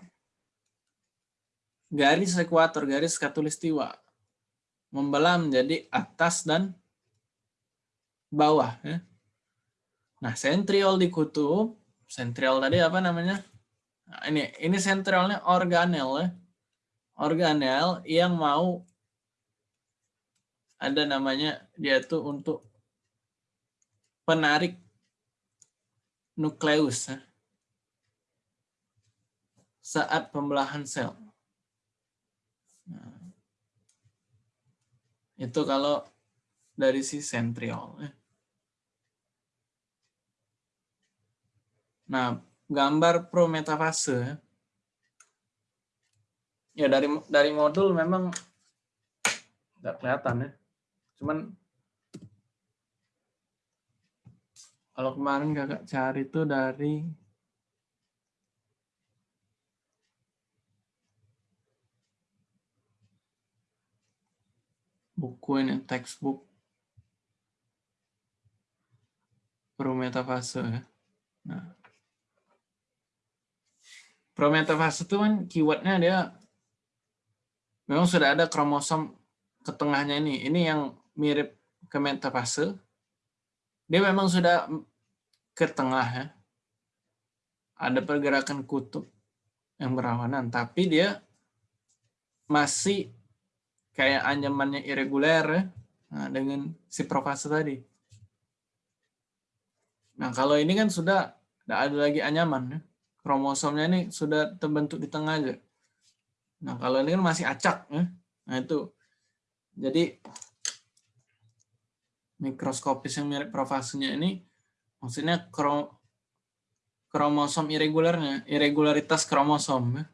Garis ekuator, garis katulistiwa. Membelah menjadi atas dan bawah ya. Nah, sentriol di kutub, sentriol tadi apa namanya? Nah, ini ini sentralnya organel ya. Organel yang mau ada namanya dia tuh untuk penarik nukleus ya. Saat pembelahan sel. Nah, itu kalau dari si sentriol. Ya. Nah, gambar prometafase ya dari dari modul memang nggak kelihatan ya. Cuman kalau kemarin kakak cari itu dari buku ini textbook prometafase ya. Nah, prometafase itu kan keywordnya dia memang sudah ada kromosom ke tengahnya ini. Ini yang mirip ke metafase. Dia memang sudah ke tengah ya. Ada pergerakan kutub yang berlawanan, tapi dia masih kayak anyamannya irreguler ya. Dengan si profase tadi. Nah, kalau ini kan sudah tidak ada lagi anyaman ya kromosomnya ini sudah terbentuk di tengah aja. Nah, kalau ini kan masih acak. Ya. Nah, itu. Jadi, mikroskopis yang mirip profasinya ini, maksudnya kromosom irregularnya, irregularitas kromosom. Ya.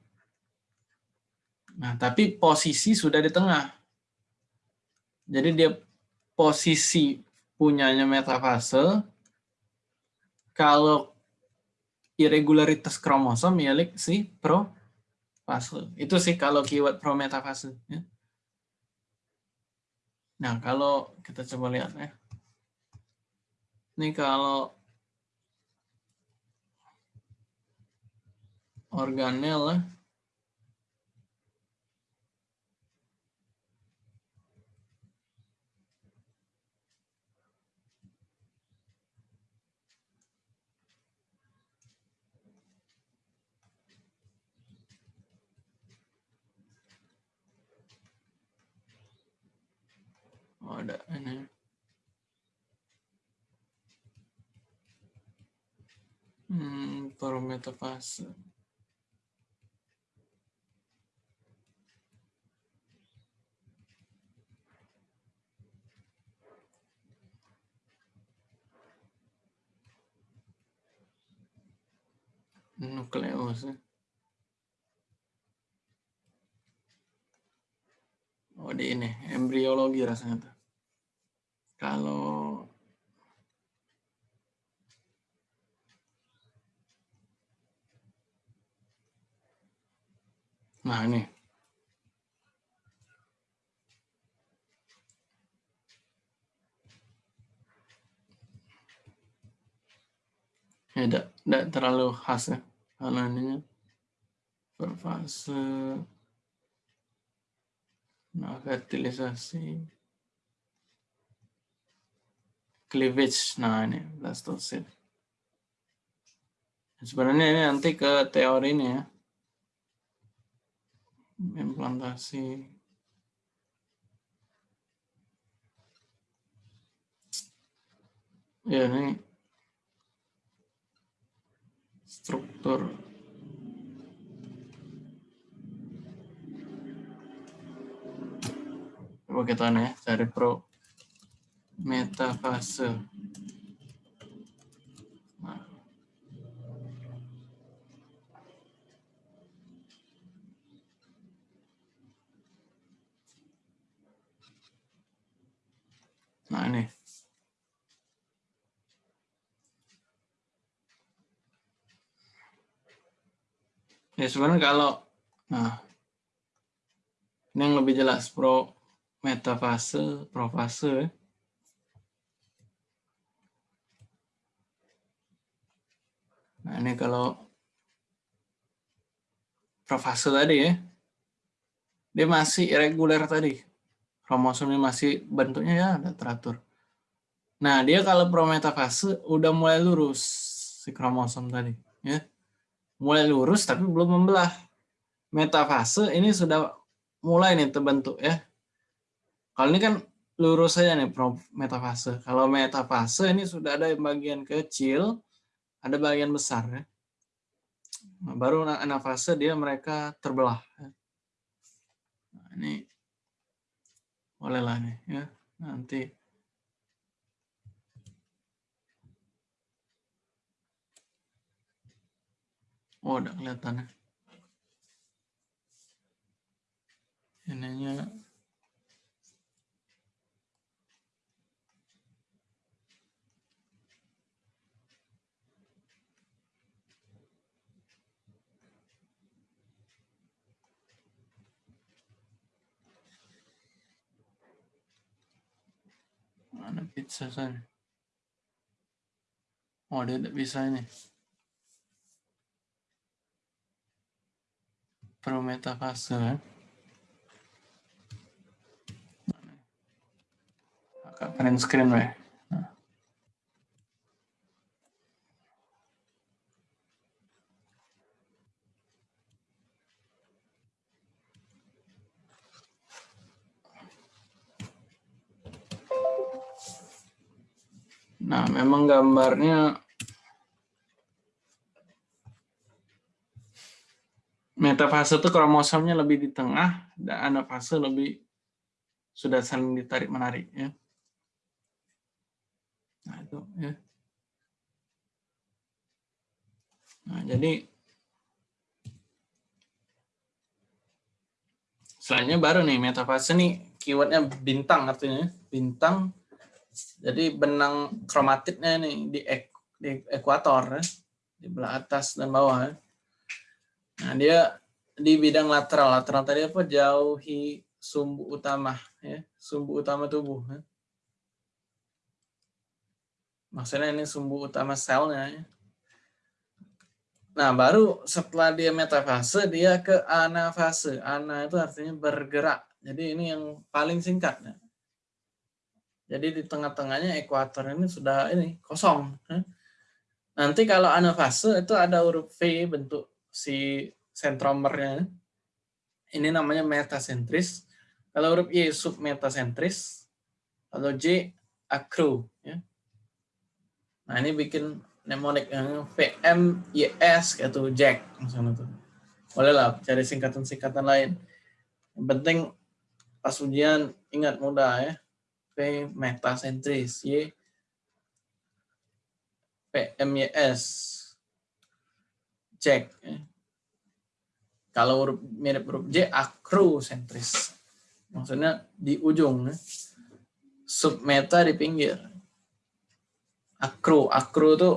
Nah, tapi posisi sudah di tengah. Jadi dia posisi punyanya metafase, kalau irregularitas kromosom milik si profase. Itu sih kalau keyword prometafase. Ya. Nah, kalau kita coba lihat ya. Ini kalau organel. Oh, ada ini. Hmm, parametafase. Nukleus. ya. Oh di ini embriologi rasanya tuh kalau Nah ini. Ya, tidak, tidak terlalu khas ya. Karena ininya berfase. Nah, fertilisasi. Cleavage. Nah, ini blastocyst. Sebenarnya ini nanti ke teori ini ya. Implantasi. Ya, ini struktur coba kita nih ya cari pro metafase nah. nah ini Ya sebenarnya kalau nah ini yang lebih jelas pro metafase, profase. Nah ini kalau profase tadi ya, dia masih irregular tadi. Kromosomnya masih bentuknya ya ada teratur. Nah dia kalau prometafase udah mulai lurus si kromosom tadi ya mulai lurus tapi belum membelah. Metafase ini sudah mulai nih terbentuk ya. Kalau ini kan lurus saja nih metafase. Kalau metafase ini sudah ada bagian kecil, ada bagian besar ya. Nah, baru anafase dia mereka terbelah. Ya. Nah, ini bolehlah nih ya nanti Oh, udah kelihatan ya. Ininya mana pizza sana? Oh, dia tidak bisa ini. prometafase ya. Agak print screen weh. Nah. nah, memang gambarnya metafase itu kromosomnya lebih di tengah dan anafase lebih sudah saling ditarik menarik ya. Nah, itu ya. Nah, jadi selanjutnya baru nih metafase nih keywordnya bintang artinya bintang jadi benang kromatitnya nih di, di ekuator ya. di belah atas dan bawah ya. Nah, dia di bidang lateral. Lateral tadi apa? Jauhi sumbu utama. ya Sumbu utama tubuh. Ya. Maksudnya ini sumbu utama selnya. Ya. Nah, baru setelah dia metafase, dia ke anafase. Ana itu artinya bergerak. Jadi ini yang paling singkat. Ya. Jadi di tengah-tengahnya ekuator ini sudah ini kosong. Ya. Nanti kalau anafase itu ada huruf V bentuk si sentromernya. Ini namanya metasentris. Kalau huruf Y submetasentris. Kalau J acro. Ya. Nah ini bikin mnemonik yang VM, YS, gitu, Jack. Misalnya tuh. Boleh lah cari singkatan-singkatan lain. Yang penting pas ujian ingat mudah ya. P metasentris. Y PMYS. Ya. Kalau huruf mirip huruf J, akrosentris. Maksudnya di ujung. Ya. Submeta di pinggir. Akro. Akro itu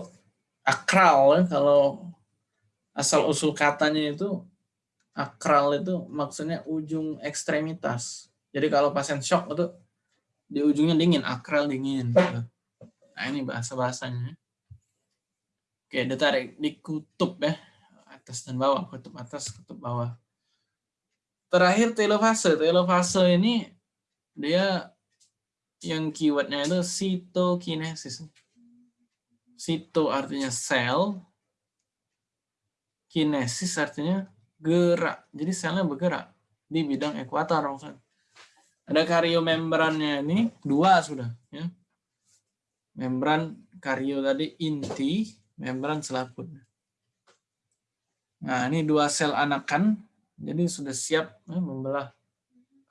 akral. Ya. Kalau asal usul katanya itu akral itu maksudnya ujung ekstremitas. Jadi kalau pasien shock itu di ujungnya dingin, akral dingin. Nah ini bahasa-bahasanya. Oke, ditarik di kutub ya. Atas dan bawah, kutub atas, kutub bawah. Terakhir telofase. Telofase ini dia yang keywordnya itu sitokinesis. Sito artinya sel, kinesis artinya gerak. Jadi selnya bergerak di bidang ekuator maksudnya. Ada kariomembrannya ini dua sudah ya. Membran kario tadi inti, membran selaput. Nah, ini dua sel anakan jadi sudah siap ya, membelah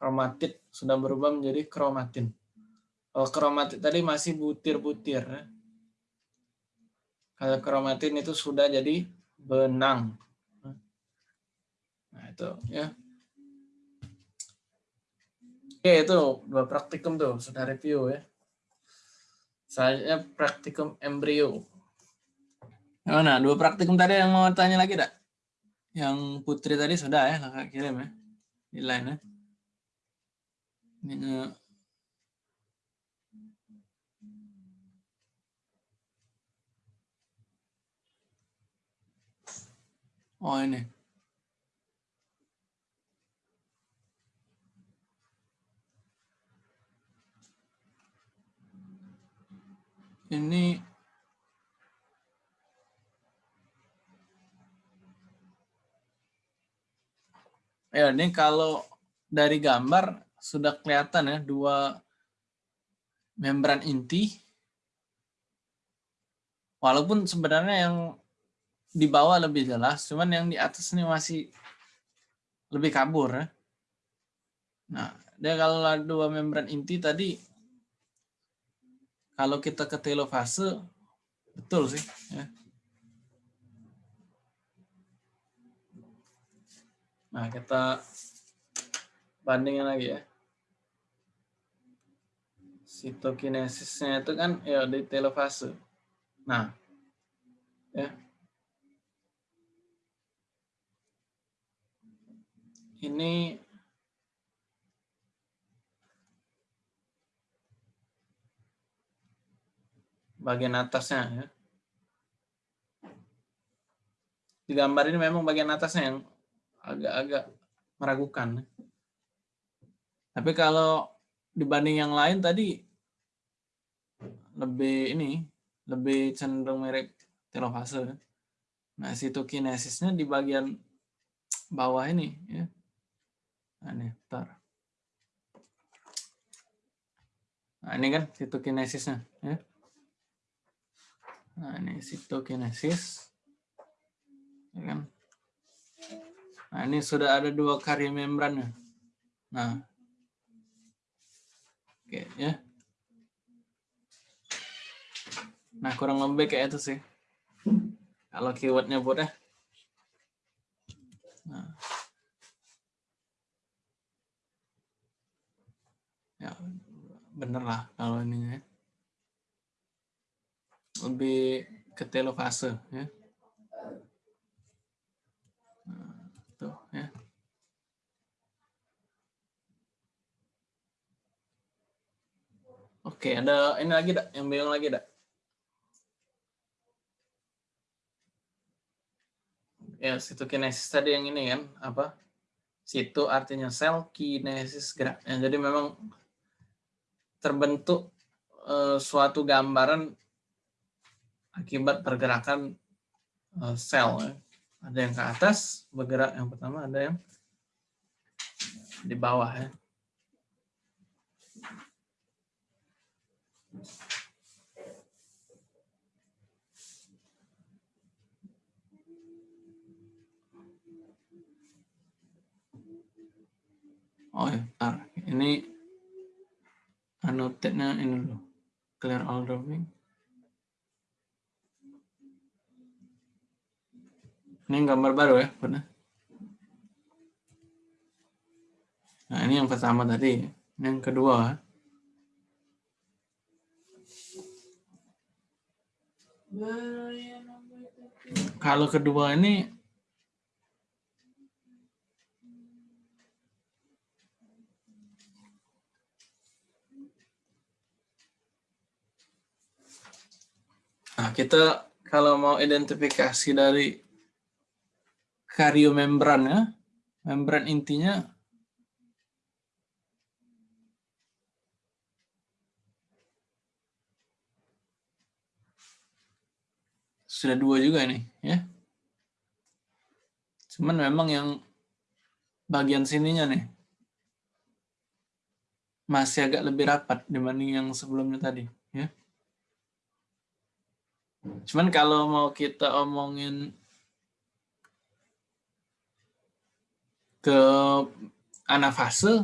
kromatid sudah berubah menjadi kromatin. Kalau kromatid tadi masih butir-butir ya. Kalau kromatin itu sudah jadi benang. Nah, itu ya. Oke, itu dua praktikum tuh, sudah review ya. Saya praktikum embrio. Mana? Dua praktikum tadi yang mau tanya lagi enggak? Yang Putri tadi sudah ya, kakak kirim ya. Di line ya. Ini eh, Oh ini. Ini Ya, ini kalau dari gambar sudah kelihatan ya dua membran inti. Walaupun sebenarnya yang di bawah lebih jelas, cuman yang di atas ini masih lebih kabur ya. Nah, dia kalau dua membran inti tadi kalau kita ke telofase betul sih ya. Nah, kita bandingin lagi ya. Sitokinesisnya itu kan ya di telofase. Nah, ya. Ini bagian atasnya ya. Di gambar ini memang bagian atasnya yang agak-agak meragukan. Tapi kalau dibanding yang lain tadi lebih ini lebih cenderung mirip telofase. Nah, sitokinesisnya di bagian bawah ini ya. Nah, ini, bentar. Nah, ini kan sitokinesisnya ya. Nah, ini sitokinesis. Ya kan? Nah, ini sudah ada dua karya membrannya. Nah. Oke, ya. Nah, kurang lebih kayak itu sih. Kalau keywordnya buat ya. Nah. Ya, bener lah kalau ininya. Lebih ke telofase ya. Tuh, ya. Oke, ada ini lagi dak, yang bingung lagi dak. Ya, situ kinesis tadi yang ini kan, apa? Situ artinya sel, kinesis gerak. Ya, jadi memang terbentuk eh, suatu gambaran akibat pergerakan eh, sel. Ya ada yang ke atas bergerak yang pertama ada yang di bawah ya Oh ya, bentar. Ini annotate-nya ini dulu. Clear all drawing. Ini gambar baru ya, benar. Nah, ini yang pertama tadi. Ini yang kedua. Kalau kedua ini Nah, kita kalau mau identifikasi dari kariomembran ya, membran intinya sudah dua juga nih ya. Cuman memang yang bagian sininya nih masih agak lebih rapat dibanding yang sebelumnya tadi ya. Cuman kalau mau kita omongin ke anafase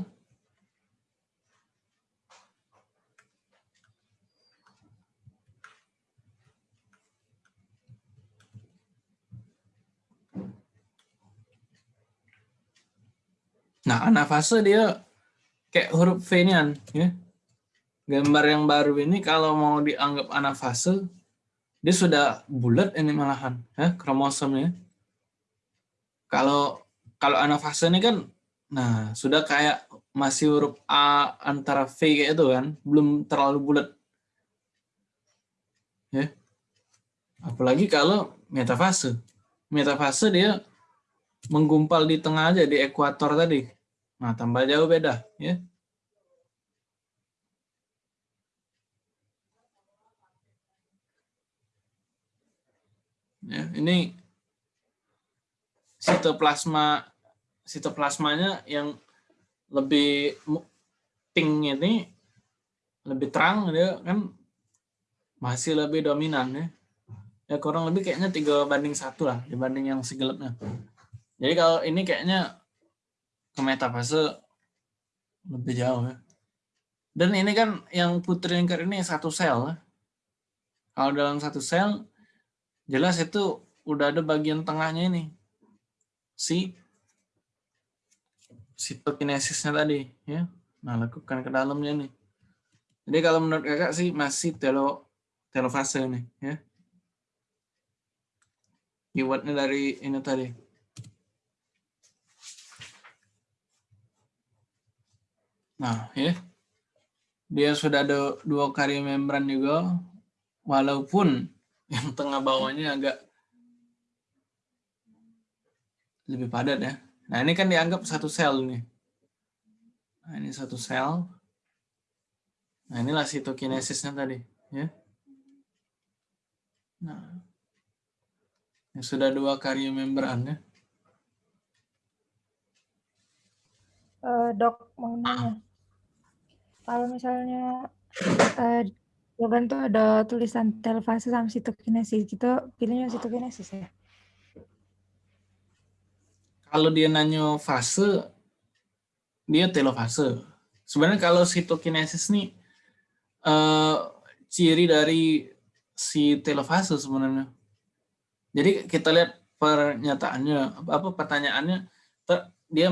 Nah, anafase dia kayak huruf V-nya, ya. Gambar yang baru ini kalau mau dianggap anafase, dia sudah bulat ini malahan, ya, kromosomnya. Kalau kalau anafase ini kan, nah sudah kayak masih huruf A antara V kayak itu kan, belum terlalu bulat. Ya. Apalagi kalau metafase. Metafase dia menggumpal di tengah aja di ekuator tadi. Nah, tambah jauh beda, ya. Ya, ini sitoplasma sitoplasmanya yang lebih pink ini lebih terang dia kan masih lebih dominan ya. Ya kurang lebih kayaknya tiga banding satu lah dibanding yang segelapnya. Jadi kalau ini kayaknya ke metafase lebih jauh ya. Dan ini kan yang putri lingkar ini satu sel. ya. Kalau dalam satu sel, jelas itu udah ada bagian tengahnya ini. Si sitokinesisnya tadi. ya. Nah, lakukan ke dalamnya nih. Jadi kalau menurut kakak sih masih telo, telofase nih. ya. Keywordnya dari ini tadi. Nah, ya. Dia sudah ada dua karya membran juga, walaupun yang tengah bawahnya agak lebih padat ya. Nah, ini kan dianggap satu sel nih. Nah, ini satu sel. Nah, inilah sitokinesisnya tadi, ya. Nah, ini sudah dua karya membran ya. Eh, dok, mau nanya. Kalau misalnya eh, jawaban tuh ada tulisan telfase sama sitokinesis, gitu pilihnya sitokinesis ya? Kalau dia nanya fase, dia telofase. Sebenarnya kalau sitokinesis nih eh, ciri dari si telofase sebenarnya. Jadi kita lihat pernyataannya, apa pertanyaannya, ter- dia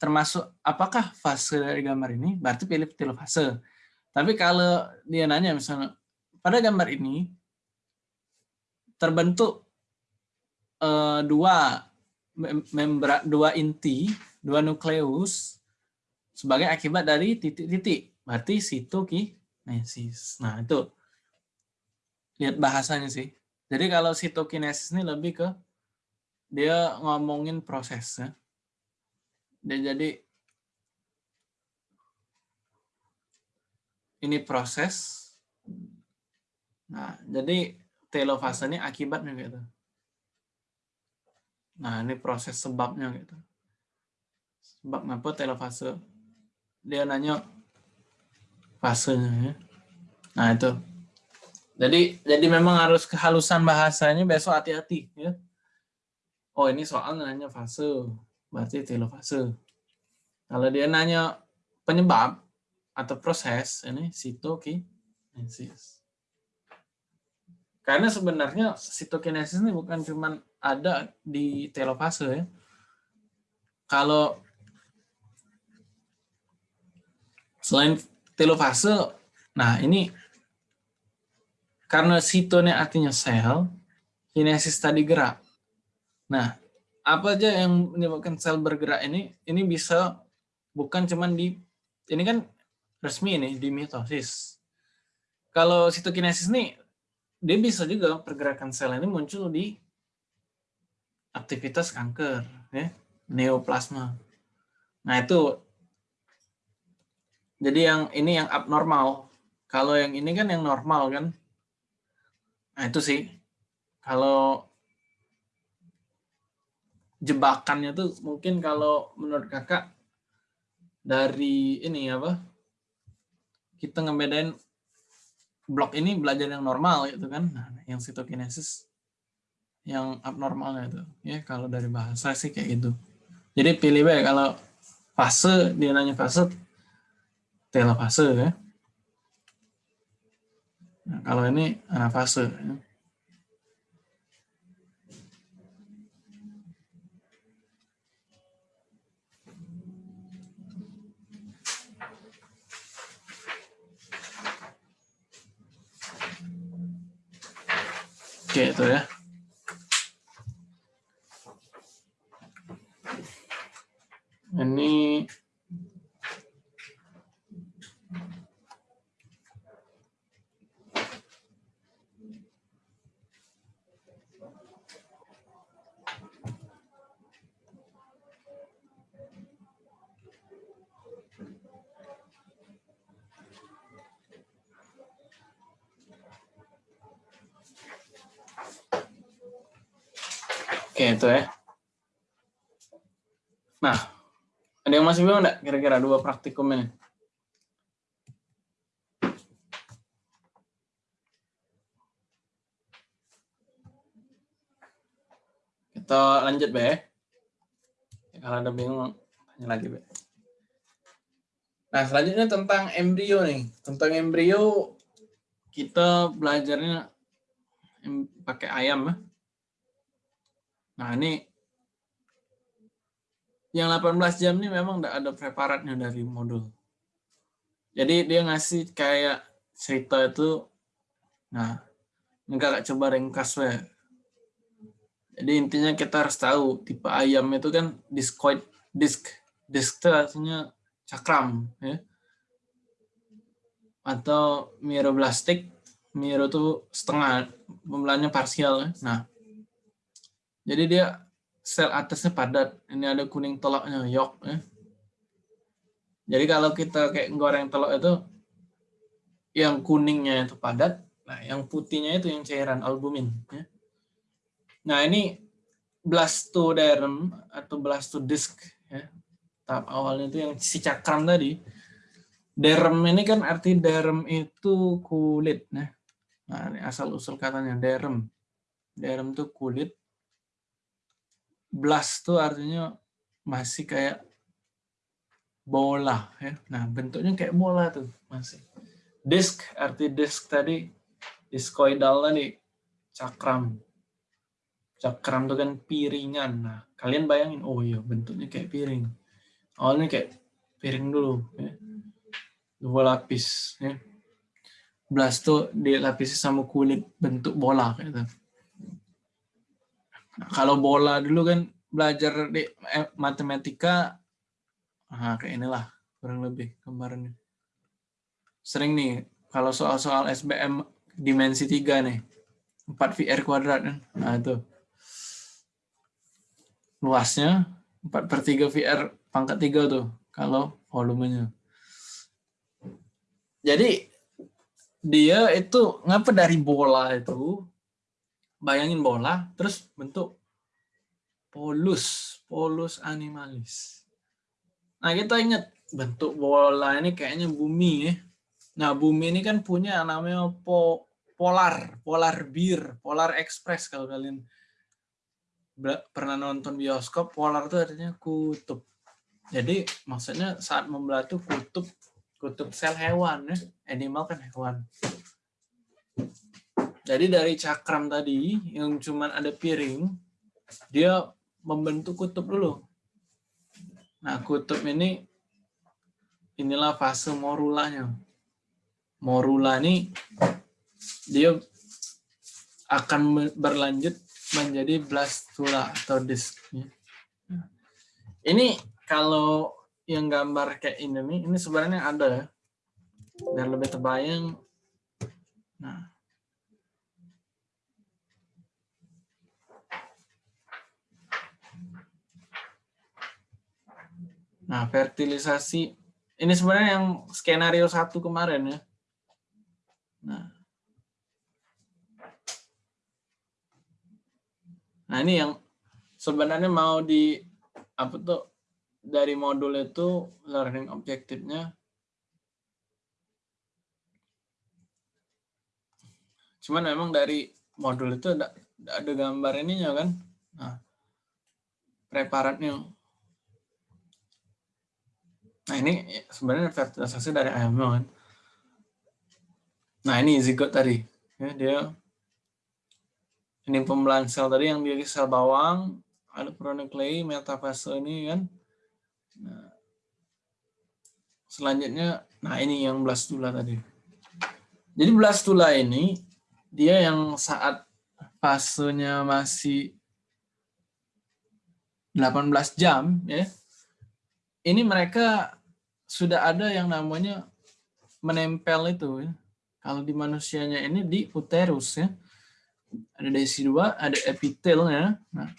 termasuk apakah fase dari gambar ini, berarti pilih telofase. Tapi kalau dia nanya misalnya, pada gambar ini terbentuk eh, dua membra dua inti, dua nukleus sebagai akibat dari titik-titik. Berarti sitokinesis. Nah, itu lihat bahasanya sih. Jadi kalau sitokinesis ini lebih ke dia ngomongin prosesnya. Dia jadi ini proses. Nah, jadi telofase ini akibatnya gitu. Nah, ini proses sebabnya gitu. Sebab ngapa telofase? Dia nanya fasenya ya. Nah, itu. Jadi jadi memang harus kehalusan bahasanya besok hati-hati ya. Oh, ini soal nanya fase, berarti telofase. Kalau dia nanya penyebab atau proses, ini sitokinesis. Karena sebenarnya sitokinesis ini bukan cuma ada di telofase ya. Kalau selain telofase, nah ini karena sitonya artinya sel, kinesis tadi gerak. Nah, apa aja yang menyebabkan sel bergerak ini? Ini bisa bukan cuman di ini kan resmi ini di mitosis. Kalau sitokinesis ini dia bisa juga pergerakan sel ini muncul di aktivitas kanker, ya, neoplasma. Nah itu, jadi yang ini yang abnormal. Kalau yang ini kan yang normal kan. Nah itu sih, kalau jebakannya tuh mungkin kalau menurut kakak dari ini apa kita ngebedain blok ini belajar yang normal gitu kan nah, yang sitokinesis yang abnormalnya itu ya kalau dari bahasa sih kayak gitu jadi pilih baik kalau fase dia nanya fase telofase ya nah, kalau ini anafase ya. Oke itu ya. Ini Oke, itu ya. Nah, ada yang masih bingung enggak kira-kira dua praktikum ini? Kita lanjut, Be. Ya, kalau ada bingung, tanya lagi, Be. Nah, selanjutnya tentang embrio nih. Tentang embrio, kita belajarnya pakai ayam ya. Nah, ini yang 18 jam ini memang enggak ada preparatnya dari modul. Jadi dia ngasih kayak cerita itu, nah, ini kakak coba ringkas we. Jadi intinya kita harus tahu tipe ayam itu kan discoid disk, disk itu artinya cakram, ya. Atau miroblastik, miro itu setengah, pembelahannya parsial. Ya. Nah, jadi dia sel atasnya padat. Ini ada kuning telurnya, yolk. Ya. Jadi kalau kita kayak goreng telur itu, yang kuningnya itu padat, nah yang putihnya itu yang cairan albumin. Ya. Nah ini blastoderm atau blastodisk, ya. tahap awalnya itu yang si cakram tadi. Derm ini kan arti derm itu kulit. Nah, nah ini asal usul katanya derm. Derm itu kulit, blast tuh artinya masih kayak bola ya. Nah, bentuknya kayak bola tuh masih. Disk arti disk tadi diskoidal tadi cakram. Cakram tuh kan piringan. Nah, kalian bayangin oh iya bentuknya kayak piring. Awalnya kayak piring dulu ya. Dua lapis ya. Blast tuh dilapisi sama kulit bentuk bola kayak gitu. Kalau bola dulu kan belajar di eh, matematika, nah kayak inilah kurang lebih gambarannya. Sering nih kalau soal-soal SBM dimensi 3 nih, 4 VR kuadrat kan, nah itu. Luasnya 4 per 3 VR pangkat 3 tuh, kalau volumenya. Jadi dia itu ngapa dari bola itu bayangin bola terus bentuk polus polus animalis. Nah kita ingat bentuk bola ini kayaknya bumi ya. Nah bumi ini kan punya namanya po, polar polar beer polar express kalau kalian pernah nonton bioskop polar itu artinya kutub. Jadi maksudnya saat membelah itu kutub kutub sel hewan ya animal kan hewan jadi dari cakram tadi yang cuman ada piring, dia membentuk kutub dulu. Nah kutub ini inilah fase morulanya. Morula ini dia akan berlanjut menjadi blastula atau disk. Ini kalau yang gambar kayak ini ini sebenarnya ada biar lebih terbayang. Nah, Nah, fertilisasi ini sebenarnya yang skenario satu kemarin ya. Nah, nah ini yang sebenarnya mau di apa tuh dari modul itu learning objektifnya cuman memang dari modul itu ada, ada gambar ininya kan. Nah preparatnya nah ini sebenarnya fertilisasi dari ayamnya kan? Nah ini zigot tadi. Ya dia ini pembelahan sel tadi yang dari sel bawang ada pronuclei metafase ini kan? Nah, selanjutnya nah ini yang blastula tadi. Jadi blastula ini dia yang saat fasenya masih 18 jam ya ini mereka sudah ada yang namanya menempel itu ya. kalau di manusianya ini di uterus ya. Ada desi2 ada epitelnya nah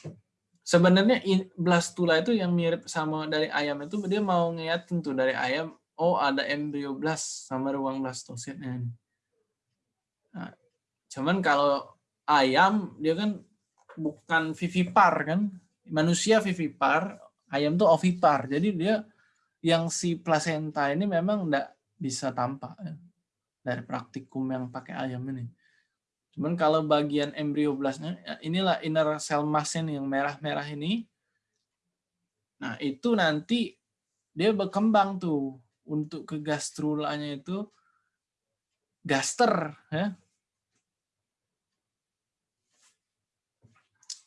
sebenarnya blastula itu yang mirip sama dari ayam itu dia mau ngeliatin tuh dari ayam oh ada embrio blast sama ruang blastositnya nah, cuman kalau ayam dia kan bukan vivipar kan? Manusia vivipar ayam tuh ovipar jadi dia yang si placenta ini memang enggak bisa tampak ya, dari praktikum yang pakai ayam ini Cuman kalau bagian embrioblastnya, ya inilah inner cell mass-nya yang merah-merah ini. Nah, itu nanti dia berkembang tuh untuk ke gastrulanya itu gaster ya.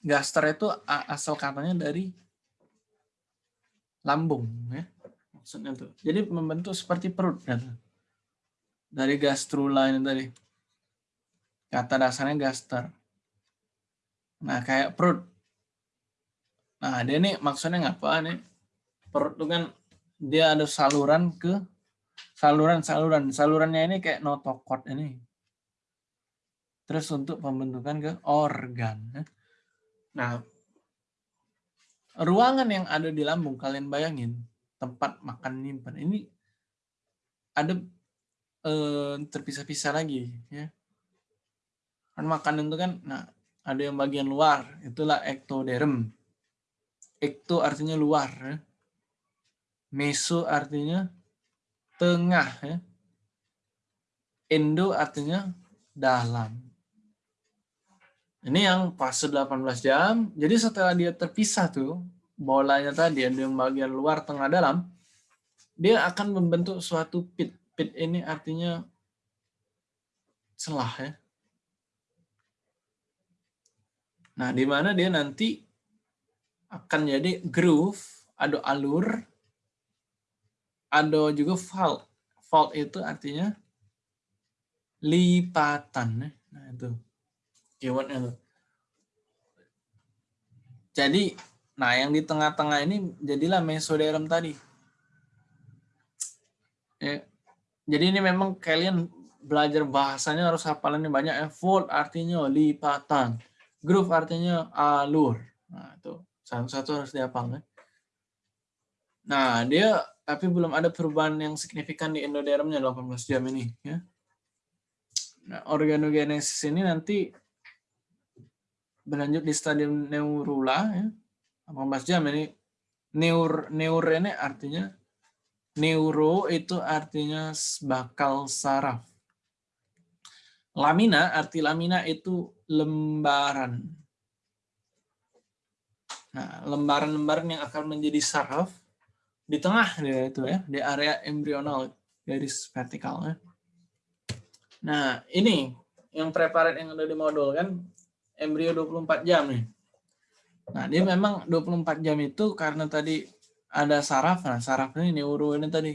Gaster itu asal katanya dari lambung ya. Maksudnya tuh. Jadi membentuk seperti perut ya. Dari gastrula ini tadi. Kata dasarnya gaster. Nah, kayak perut. Nah, dia nih maksudnya ngapa nih? Perut itu kan dia ada saluran ke saluran-saluran. Salurannya ini kayak notokot ini. Terus untuk pembentukan ke organ. Ya. Nah, ruangan yang ada di lambung, kalian bayangin, tempat makan nyimpan. Ini ada eh, terpisah-pisah lagi. ya kan makanan itu kan nah ada yang bagian luar itulah ektoderm ekto artinya luar ya. meso artinya tengah ya. endo artinya dalam ini yang fase 18 jam jadi setelah dia terpisah tuh bolanya tadi ada yang bagian luar tengah dalam dia akan membentuk suatu pit pit ini artinya celah ya Nah, di mana dia nanti akan jadi groove, ada alur, ada juga fault. Fault itu artinya lipatan. Ya. Nah, itu keywordnya tuh. Jadi, nah yang di tengah-tengah ini jadilah mesoderm tadi. Ya. Jadi ini memang kalian belajar bahasanya harus hafalannya banyak ya. Fold artinya lipatan Groove artinya alur. Nah, itu satu-satu harus dihafal. Ya. Nah, dia tapi belum ada perubahan yang signifikan di endodermnya 18 jam ini. Ya. Nah, organogenesis ini nanti berlanjut di stadium neurula, ya. 18 jam ini. Neur, neur ini artinya neuro itu artinya bakal saraf. Lamina, arti lamina itu lembaran. Nah, lembaran-lembaran yang akan menjadi saraf di tengah dia itu ya, di area embrional garis vertikalnya. Nah, ini yang preparat yang ada di modul kan embrio 24 jam nih. Nah, dia memang 24 jam itu karena tadi ada saraf, nah saraf ini neuro ini tadi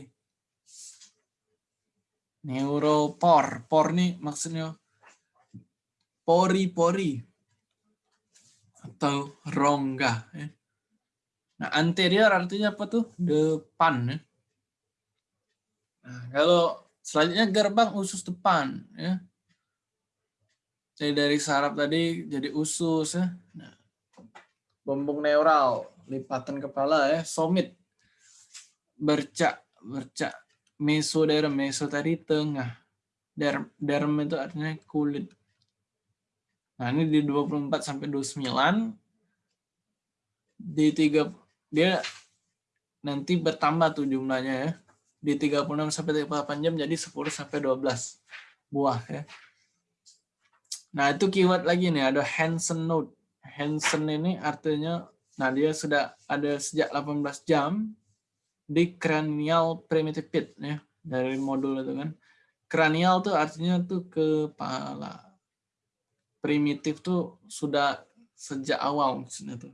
Neuropor. Por nih maksudnya pori-pori atau rongga. Ya. Nah, anterior artinya apa tuh? Depan. Ya. Nah, kalau selanjutnya gerbang usus depan. Ya. Jadi dari saraf tadi jadi usus. Ya. Nah, bumbung neural, lipatan kepala ya, somit. bercak bercak. Mesoderm meso tadi tengah. Derm derm itu artinya kulit. Nah ini di 24 sampai 29 di tiga dia nanti bertambah tuh jumlahnya ya. Di 36 sampai 38 jam jadi 10 sampai 12 buah ya. Nah itu keyword lagi nih ada Hansen note Hansen ini artinya nah dia sudah ada sejak 18 jam di cranial primitive pit ya dari modul itu kan. Cranial tuh artinya tuh kepala. Primitif tuh sudah sejak awal maksudnya tuh.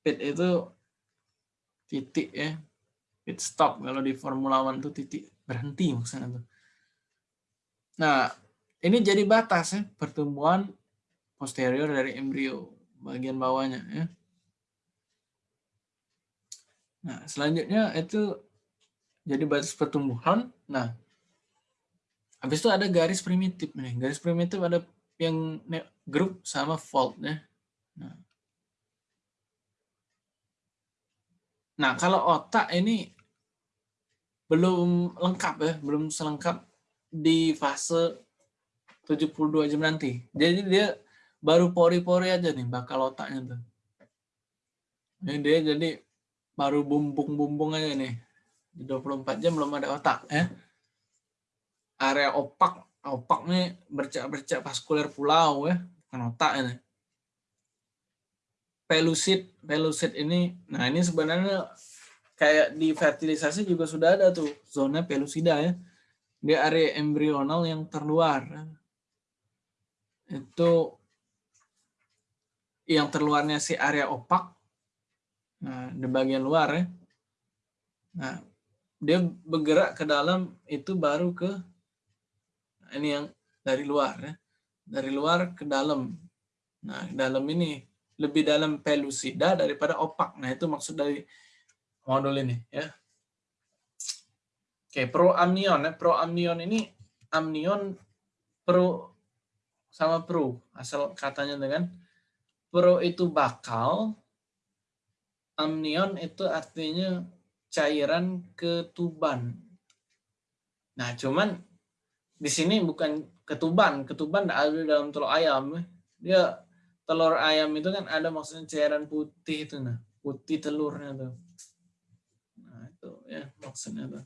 Pit itu titik ya. Pit stop kalau di Formula One tuh titik berhenti maksudnya tuh. Nah, ini jadi batas ya pertumbuhan posterior dari embrio bagian bawahnya ya. Nah, selanjutnya itu jadi batas pertumbuhan. Nah, habis itu ada garis primitif nih. Garis primitif ada yang grup sama fault ya. Nah. nah, kalau otak ini belum lengkap ya, belum selengkap di fase 72 jam nanti. Jadi dia baru pori-pori aja nih bakal otaknya tuh. Ini dia jadi baru bumbung-bumbung aja nih. Di 24 jam belum ada otak ya. Area opak, opak nih bercak-bercak vaskuler pulau ya, bukan otak ini. Pelusit, pelusit ini, nah ini sebenarnya kayak di fertilisasi juga sudah ada tuh zona pelusida ya. Di area embrional yang terluar. Itu yang terluarnya si area opak Nah, di bagian luar ya. Nah, dia bergerak ke dalam itu baru ke ini yang dari luar ya. Dari luar ke dalam. Nah, dalam ini lebih dalam pelusida daripada opak. Nah, itu maksud dari modul ini ya. Oke, proamnion ya. Proamnion ini amnion pro sama pro asal katanya dengan pro itu bakal amnion itu artinya cairan ketuban. Nah, cuman di sini bukan ketuban, ketuban ada dalam telur ayam. Dia telur ayam itu kan ada maksudnya cairan putih itu nah, putih telurnya tuh. Nah, itu ya maksudnya tuh.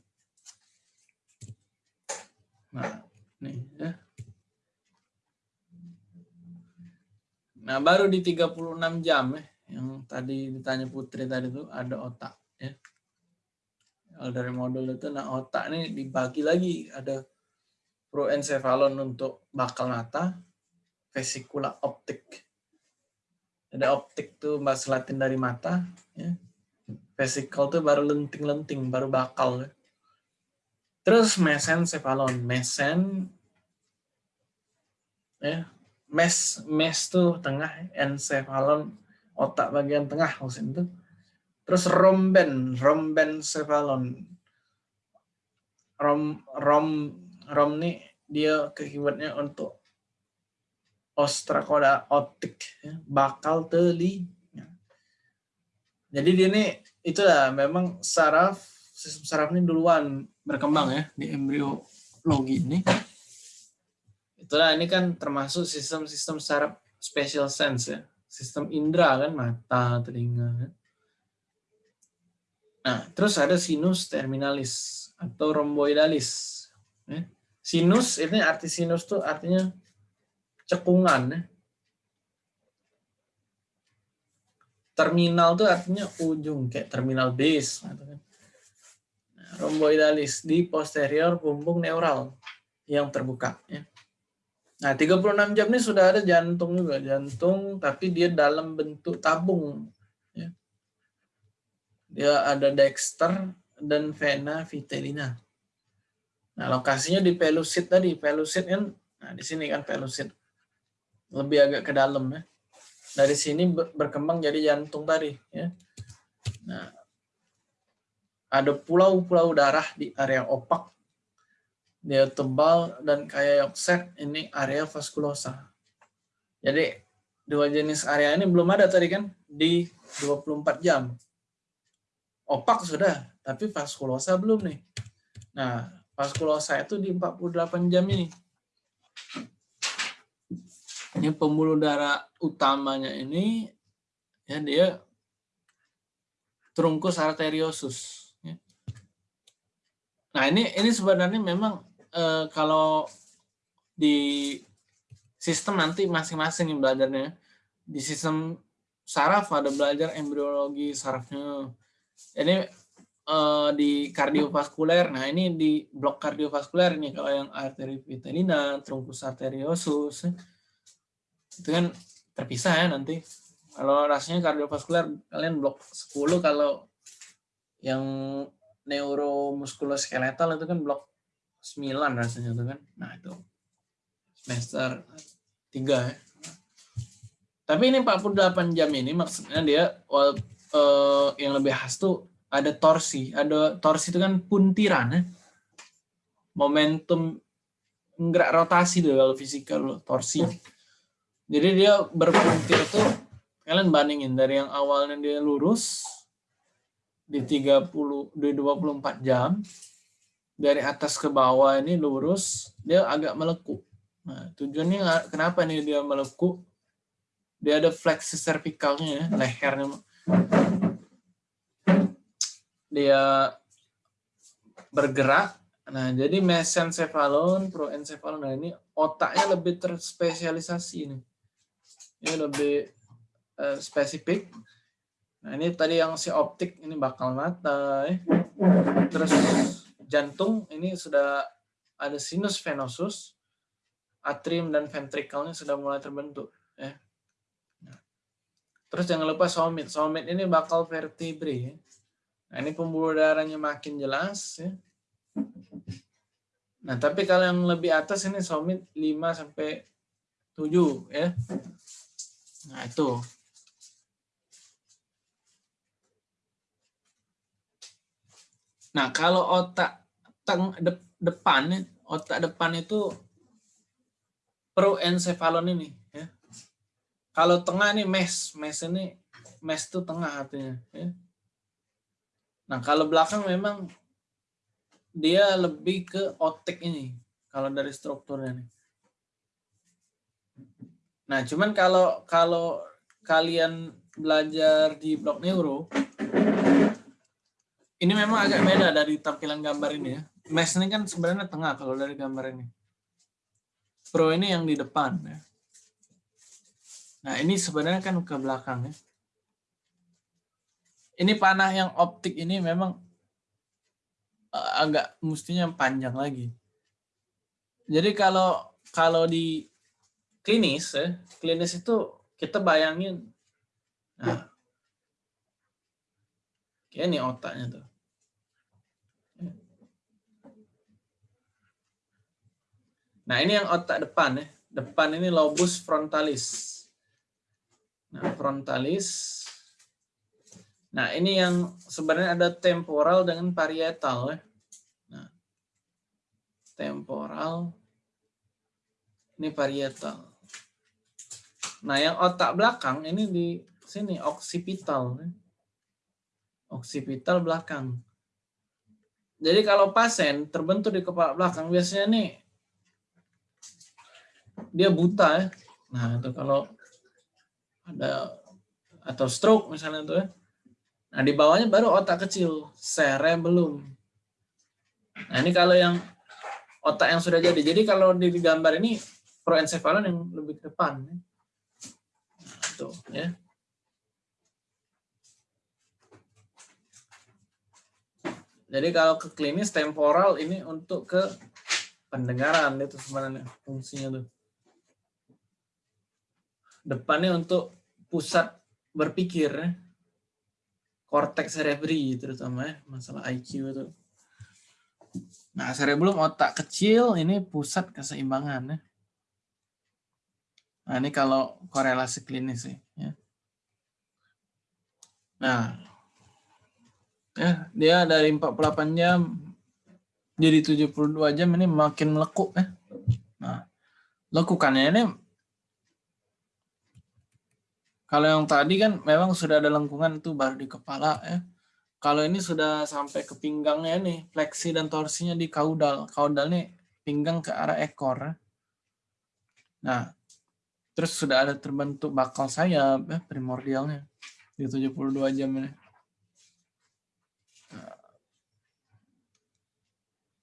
Nah, nih ya. Nah, baru di 36 jam ya yang tadi ditanya Putri tadi itu ada otak ya. Dari modul itu nah otak ini dibagi lagi ada proencephalon untuk bakal mata, vesicula optik. Ada optik tuh bahasa Latin dari mata, ya. Vesicle tuh baru lenting-lenting, baru bakal. Ya. Terus mesencephalon, mesen ya, mes mes tuh tengah, encephalon otak bagian tengah maksudnya itu. Terus romben, romben cephalon. Rom rom rom nih dia keywordnya untuk ostrakoda optik, ya, bakal teli. Jadi dia ini itulah memang saraf sistem saraf ini duluan berkembang ya di embriologi ini. Itulah ini kan termasuk sistem-sistem saraf special sense ya sistem indera kan mata telinga kan nah terus ada sinus terminalis atau romboidalis ya. sinus ini arti sinus tuh artinya cekungan ya. terminal tuh artinya ujung kayak terminal base gitu kan. nah, romboidalis di posterior bumbung neural yang terbuka ya. Nah, 36 jam ini sudah ada jantung juga, jantung tapi dia dalam bentuk tabung. Ya. Dia ada dexter dan vena vitellina. Nah, lokasinya di pelusit tadi, pelusit kan, nah di sini kan pelusit. Lebih agak ke dalam ya. Dari sini berkembang jadi jantung tadi ya. Nah, ada pulau-pulau darah di area opak dia tebal dan kayak yokset ini area vaskulosa. Jadi dua jenis area ini belum ada tadi kan di 24 jam. opak sudah, tapi vaskulosa belum nih. Nah, vaskulosa itu di 48 jam ini. Ini pembuluh darah utamanya ini ya dia trunkus arteriosus. ya. Nah ini ini sebenarnya memang eh, kalau di sistem nanti masing-masing belajarnya di sistem saraf ada belajar embriologi sarafnya. Ini eh, di kardiovaskuler. Nah ini di blok kardiovaskuler ini kalau yang arteri vitelina, trunkus arteriosus itu kan terpisah ya nanti. Kalau rasanya kardiovaskuler kalian blok 10 kalau yang neuromuskuloskeletal itu kan blok 9 rasanya tuh kan. Nah, itu semester 3 ya. Tapi ini 48 jam ini maksudnya dia wal- eh, yang lebih khas tuh ada torsi. Ada torsi itu kan puntiran ya. Momentum gerak rotasi kalau fisika torsi. Jadi dia berpuntir tuh kalian bandingin dari yang awalnya dia lurus di 30 di 24 jam dari atas ke bawah ini lurus dia agak melekuk. Nah, tujuannya kenapa nih dia melekuk? Dia ada fleksi cervicalnya ya, lehernya dia bergerak. Nah, jadi mesencephalon, proencephalon, nah ini otaknya lebih terspesialisasi ini. Ini lebih eh, spesifik. Nah, ini tadi yang si optik ini bakal mata. ya. Terus jantung ini sudah ada sinus venosus, atrium dan ventrikelnya sudah mulai terbentuk. Ya. Nah. Terus jangan lupa somit. Somit ini bakal vertebrae. ya. Nah, ini pembuluh darahnya makin jelas. Ya. Nah, tapi kalau yang lebih atas ini somit 5 sampai 7 ya. Nah, itu. Nah, kalau otak teng, de- depan, otak depan itu proencephalon ini. Ya. Kalau tengah nih mes, mes ini, mes itu tengah artinya. Ya. Nah, kalau belakang memang dia lebih ke otik ini, kalau dari strukturnya nih. Nah, cuman kalau kalau kalian belajar di blok neuro, ini memang agak beda dari tampilan gambar ini ya. Mesh ini kan sebenarnya tengah kalau dari gambar ini. Pro ini yang di depan ya. Nah, ini sebenarnya kan ke belakang ya. Ini panah yang optik ini memang eh, agak mestinya panjang lagi. Jadi kalau kalau di klinis ya, klinis itu kita bayangin nah kayak ini otaknya tuh. Nah, ini yang otak depan ya. Depan ini lobus frontalis. Nah, frontalis. Nah, ini yang sebenarnya ada temporal dengan parietal ya. Nah, temporal ini parietal. Nah, yang otak belakang ini di sini oksipital. ya. Oksipital belakang. Jadi kalau pasien terbentuk di kepala belakang biasanya nih dia buta ya. Nah, itu kalau ada atau stroke misalnya tuh ya. Nah, di bawahnya baru otak kecil, cerebellum. Nah, ini kalau yang otak yang sudah jadi. Jadi kalau di gambar ini proencephalon yang lebih ke depan. ya. Nah, itu ya. Jadi kalau ke klinis temporal ini untuk ke pendengaran itu sebenarnya fungsinya tuh. Depannya untuk pusat berpikir ya. Korteks cerebri terutama ya, masalah IQ itu. Nah, cerebellum otak kecil ini pusat keseimbangan ya. Nah, ini kalau korelasi klinis sih ya. Nah, ya dia dari 48 jam jadi 72 jam ini makin melekuk ya. Nah, lekukannya ini kalau yang tadi kan memang sudah ada lengkungan itu baru di kepala ya. kalau ini sudah sampai ke pinggangnya nih, fleksi dan torsinya di kaudal. Kaudal nih pinggang ke arah ekor. Nah, terus sudah ada terbentuk bakal sayap ya, primordialnya di 72 jam ini. Nah,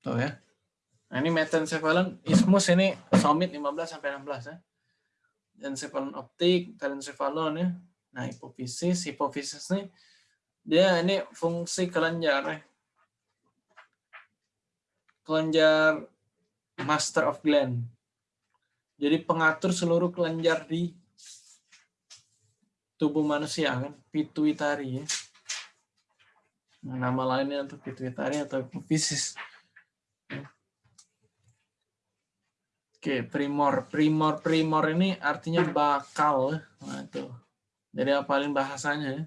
tuh ya. Nah, ini metencephalon ismus ini somit 15 sampai 16 ya. Encephalon optik, telencephalon ya. Nah, hipofisis, hipofisis nih dia ini fungsi kelenjar ya. Kelenjar master of gland. Jadi pengatur seluruh kelenjar di tubuh manusia kan, pituitari ya. Nah, nama lainnya untuk pituitari atau hipofisis. Oke, primor. Primor primor ini artinya bakal. Nah, itu. Jadi apalin bahasanya ya.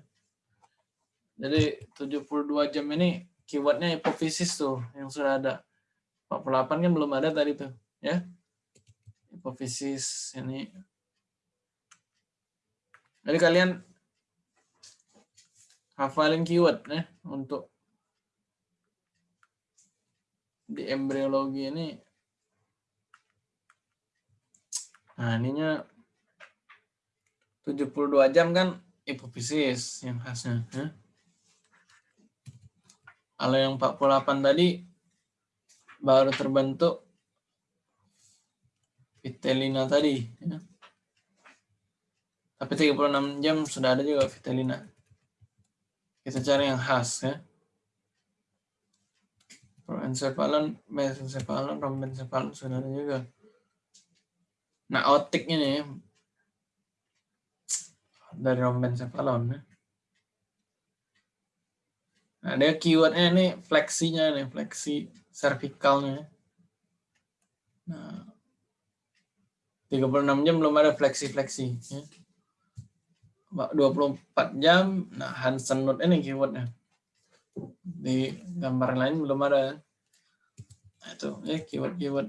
Jadi 72 jam ini keywordnya hipofisis tuh yang sudah ada. 48 kan belum ada tadi tuh, ya. Hipofisis ini. Jadi kalian hafalin keyword ya untuk di embriologi ini. Nah, ininya 72 jam kan hipofisis yang khasnya. Ya. Kalau yang 48 tadi baru terbentuk Vitelina tadi. Ya. Tapi 36 jam sudah ada juga Vitelina. Kita cari yang khas ya. Proencephalon, mesencephalon, rombencephalon sudah ada juga. Nah, otik ini dari rombencephalon ya. Nah, dia keywordnya ini fleksinya nih, fleksi cervicalnya. Nah, 36 jam belum ada fleksi-fleksi. Ya. 24 jam, nah Hansen note ini keywordnya. Di gambar lain belum ada. Nah, itu ya keyword-keyword.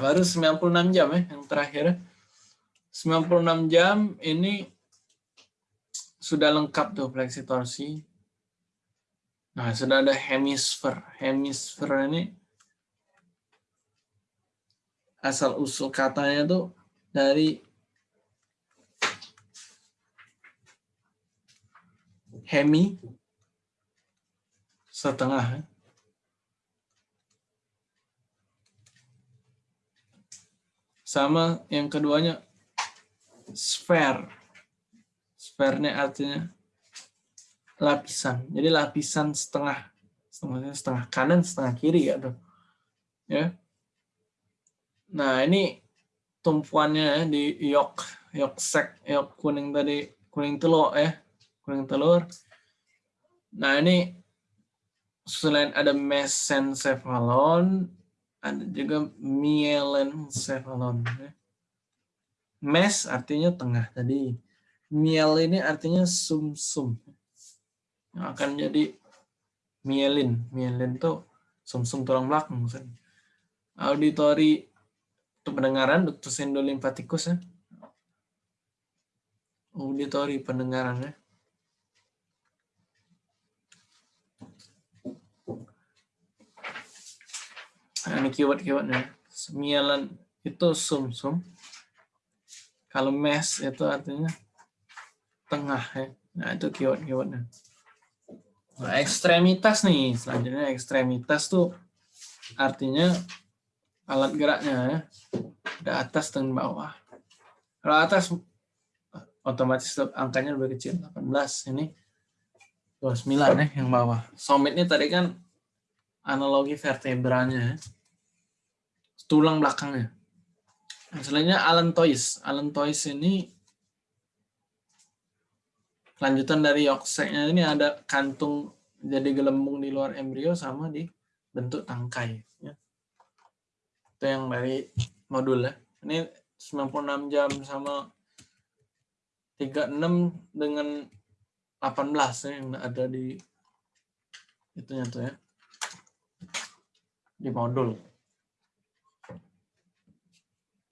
Baru 96 jam ya yang terakhir. 96 jam ini sudah lengkap tuh fleksi torsi. Nah, sudah ada hemisfer. Hemisfer ini asal usul katanya tuh dari hemi setengah. Sama yang keduanya sphere. Sphere-nya artinya lapisan. Jadi lapisan setengah. Setengah, setengah kanan, setengah kiri ya tuh. Ya. Nah, ini tumpuannya ya, di yok, yok sek, yok kuning tadi, kuning telur ya, kuning telur. Nah, ini selain ada mesencephalon, ada juga mielencephalon. Ya. Mes artinya tengah tadi. Miel ini artinya sumsum. -sum. Yang akan jadi mielin. Mielin itu sumsum -sum tulang belakang. Auditori itu pendengaran, ductus endolimfatikus ya. Auditori pendengaran ya. Ini keyword-keywordnya. Mielan itu sumsum. -sum. Kalau mes itu artinya tengah ya. Nah, itu keyword-keywordnya. Nah, ekstremitas nih. Selanjutnya ekstremitas tuh artinya alat geraknya ya. Ada atas dan bawah. Kalau atas otomatis angkanya lebih kecil 18 ini 29 ya yang bawah. Somit ini tadi kan analogi vertebranya ya. Tulang belakangnya. Selanjutnya allantois. Allantois ini lanjutan dari yokseknya ini ada kantung jadi gelembung di luar embrio sama di bentuk tangkai. Ya. Itu yang dari modul ya. Ini 96 jam sama 36 dengan 18 ya, yang ada di itunya tuh ya di modul.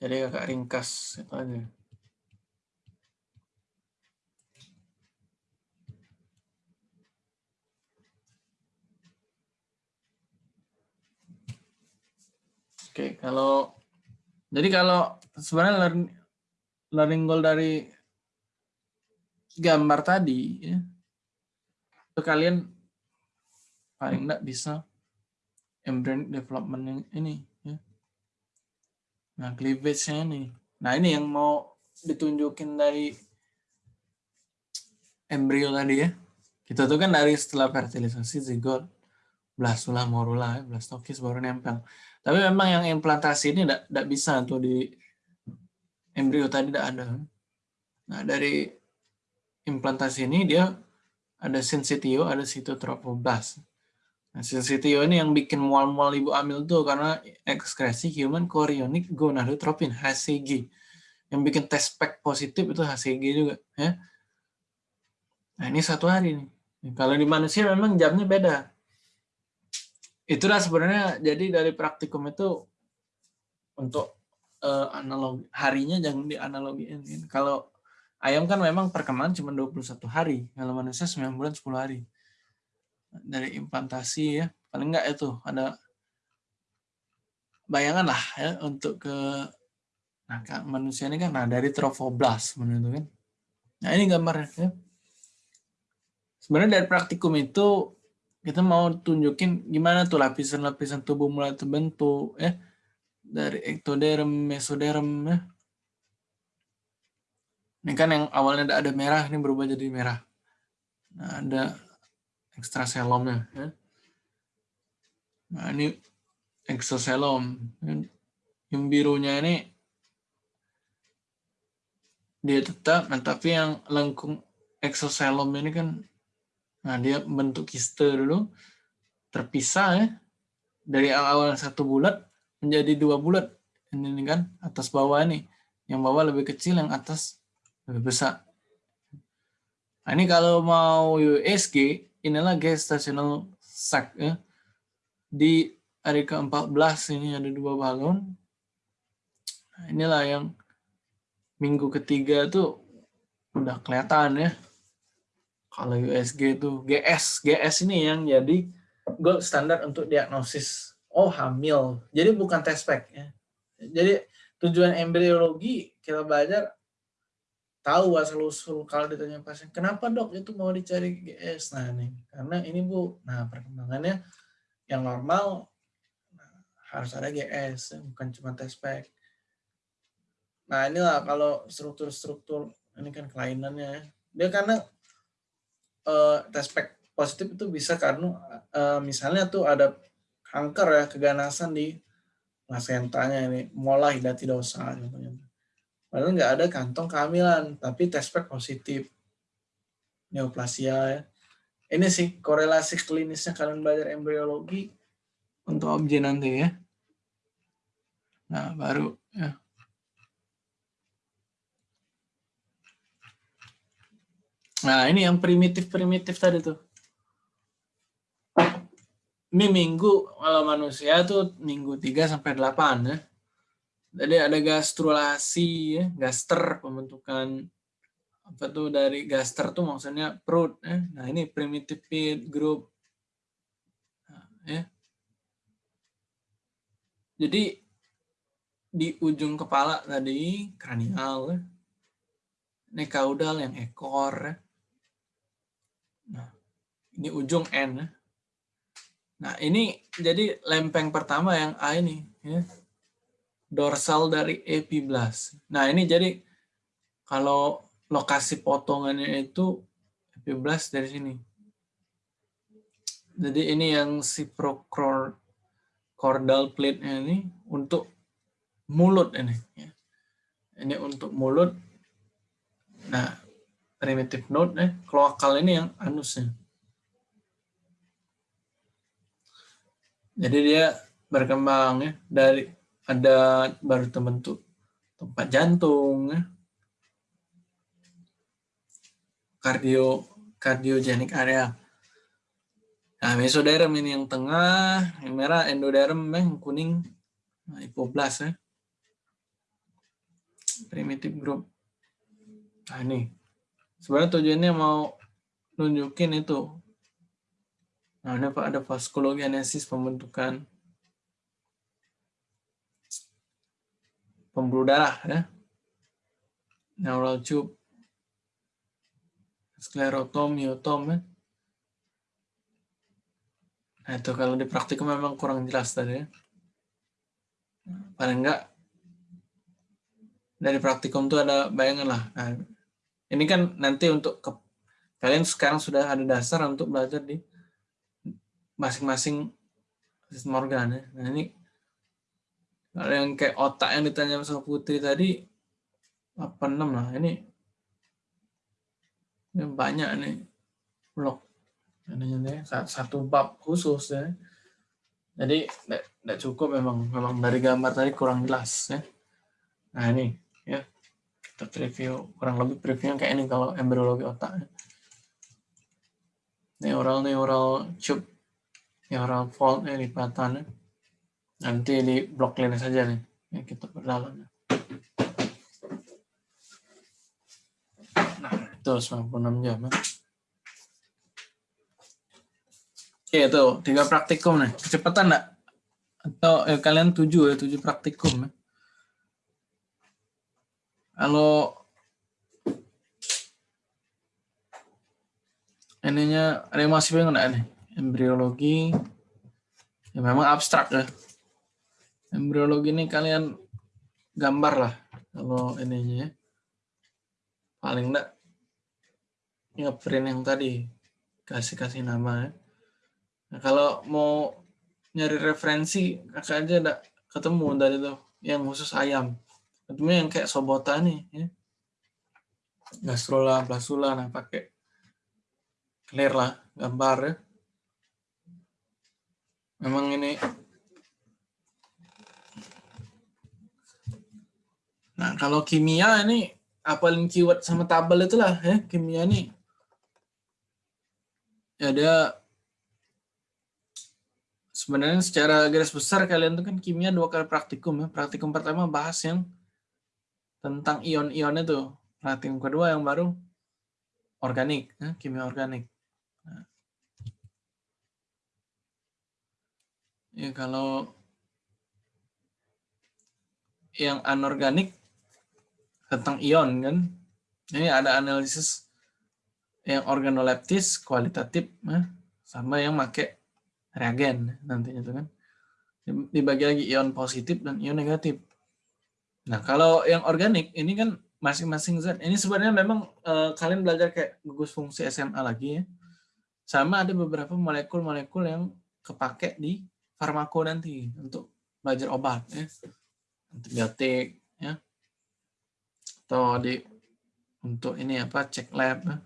Jadi agak ringkas itu aja. Oke, kalau jadi kalau sebenarnya learning, learning goal dari gambar tadi, ya, itu kalian paling enggak bisa embryonic development yang ini ya. Nah, cleavage-nya ini. Nah, ini yang mau ditunjukin dari embrio tadi ya. Kita tuh kan dari setelah fertilisasi zigot, blastula, morula, ya, blastokis baru nempel. Tapi memang yang implantasi ini tidak bisa tuh di embrio tadi tidak ada. Nah dari implantasi ini dia ada sensitio, ada sitotropoblast. Sensitio ini yang bikin mual-mual ibu hamil tuh karena ekskresi human chorionic gonadotropin HCG. Yang bikin test pack positif itu HCG juga. Ya. Nah ini satu hari nih. Kalau di manusia memang jamnya beda itulah sebenarnya jadi dari praktikum itu untuk uh, analog harinya jangan dianalogiin. Kalau ayam kan memang perkembangan cuma 21 hari, kalau manusia 9 bulan 10 hari. Dari implantasi ya, paling enggak itu ada bayangan lah ya untuk ke nah manusia ini kan nah dari trofoblast menurut kan. Nah ini gambarnya ya. Sebenarnya dari praktikum itu kita mau tunjukin gimana tuh lapisan-lapisan tubuh mulai terbentuk ya dari ectoderm, mesoderm ya. Ini kan yang awalnya ada merah ini berubah jadi merah. Nah, ada ekstraselomnya ya. Nah, ini exoselom. Yang birunya ini dia tetap, nah tapi yang lengkung exoselom ini kan Nah, dia bentuk kiste dulu, terpisah ya. Dari awal satu bulat menjadi dua bulat. Ini kan atas bawah ini. Yang bawah lebih kecil, yang atas lebih besar. Nah, ini kalau mau USG, inilah gestational sac ya. Di hari ke-14 ini ada dua balon. Nah, inilah yang minggu ketiga tuh udah kelihatan ya kalau USG itu GS, GS ini yang jadi gold standar untuk diagnosis oh hamil. Jadi bukan test pack ya. Jadi tujuan embriologi kita belajar tahu asal usul kalau ditanya pasien kenapa dok itu mau dicari GS nah ini karena ini bu. Nah perkembangannya yang normal nah, harus ada GS bukan cuma test pack. Nah inilah kalau struktur-struktur ini kan kelainannya dia karena uh, tespek positif itu bisa karena uh, misalnya tuh ada kanker ya keganasan di placentanya ini mulai dosa contohnya. Padahal nggak ada kantong kehamilan, tapi tespek positif. Neoplasia ya. Ini sih korelasi klinisnya kalian belajar embriologi untuk objek nanti ya. Nah, baru ya. Nah, ini yang primitif-primitif tadi tuh. Ini minggu kalau manusia tuh minggu 3 sampai 8 ya. Jadi ada gastrulasi ya, gaster pembentukan apa tuh dari gaster tuh maksudnya perut ya. Nah, ini primitive group. Nah, ya. Jadi di ujung kepala tadi kranial ya. Ini kaudal yang ekor ya Nah, ini ujung N. Ya. Nah, ini jadi lempeng pertama yang A ini. Ya. Dorsal dari epiblast. Nah, ini jadi kalau lokasi potongannya itu epiblast dari sini. Jadi ini yang si cordal plate-nya ini untuk mulut ini. Ya. Ini untuk mulut. Nah, primitive node eh kloakal ini yang anusnya. Jadi dia berkembang ya dari ada baru terbentuk tempat jantung. Kardio kardiogenik area. Nah, mesoderm ini yang tengah, yang merah endoderm yang kuning nah, hipoblast ya. Primitive group. Nah, ini sebenarnya tujuannya mau nunjukin itu. Nah, ini ada vaskulogenesis pembentukan pembuluh darah ya. Neural tube, sklerotom, myotom ya. Nah, itu kalau di praktikum memang kurang jelas tadi ya. Paling enggak dari praktikum tuh ada bayangan lah. Nah, ini kan nanti untuk ke, kalian sekarang sudah ada dasar untuk belajar di masing-masing sistem organ ya. Nah, ini kalau yang kayak otak yang ditanya sama Putri tadi 86 lah. Ini, ini banyak nih. Ini satu bab khusus ya. Jadi tidak cukup memang memang dari gambar tadi kurang jelas ya. Nah ini ya kita preview kurang lebih previewnya kayak ini kalau embryologi otak. Ya. Neural neural tube, neural fold ya lipatan ya. Nanti di blok lainnya saja nih ya kita berdalam. Nah itu 96 jam ya. Oke, itu tiga praktikum nih. Kecepatan enggak? Atau eh, kalian tujuh ya, tujuh praktikum ya. Kalau ininya ada yang masih bingung enggak nih? Embriologi. Ya memang abstrak ya. Embriologi ini kalian gambar lah kalau ininya ya. Paling enggak ngeprint yang tadi kasih-kasih nama ya. Nah, kalau mau nyari referensi, kakak aja ada ketemu dari itu yang khusus ayam. Ketemu yang kayak sobota nih, ya. Gastrola, plasula, nah pakai clear lah gambar ya. Memang ini Nah, kalau kimia ini apalin keyword sama tabel itulah ya, kimia nih. Ya ada sebenarnya secara garis besar kalian tuh kan kimia dua kali praktikum ya. Praktikum pertama bahas yang tentang ion-ion itu. Praktikum kedua yang baru organik, ya, kimia organik. Nah. Ya kalau yang anorganik tentang ion kan, ini ada analisis yang organoleptis kualitatif, ya, sama yang pakai reagen nantinya itu kan dibagi lagi ion positif dan ion negatif. Nah kalau yang organik ini kan masing-masing zat ini sebenarnya memang eh, kalian belajar kayak gugus fungsi SMA lagi ya. Sama ada beberapa molekul-molekul yang kepake di farmako nanti untuk belajar obat ya. Antibiotik ya. Atau di untuk ini apa cek lab ya.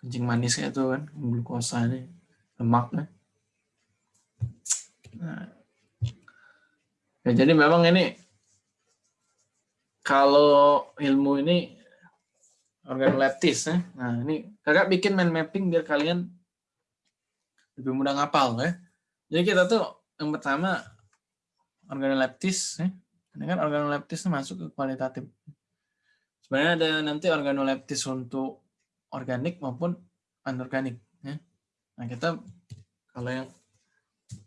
kencing manis kayak itu kan glukosa ini lemak ya Nah. Ya, jadi memang ini kalau ilmu ini organoleptis ya. Nah, ini kakak bikin mind mapping biar kalian lebih mudah ngapal ya. Jadi kita tuh yang pertama organoleptis ya. Ini kan organoleptis masuk ke kualitatif. Sebenarnya ada nanti organoleptis untuk organik maupun anorganik ya. Nah, kita kalau yang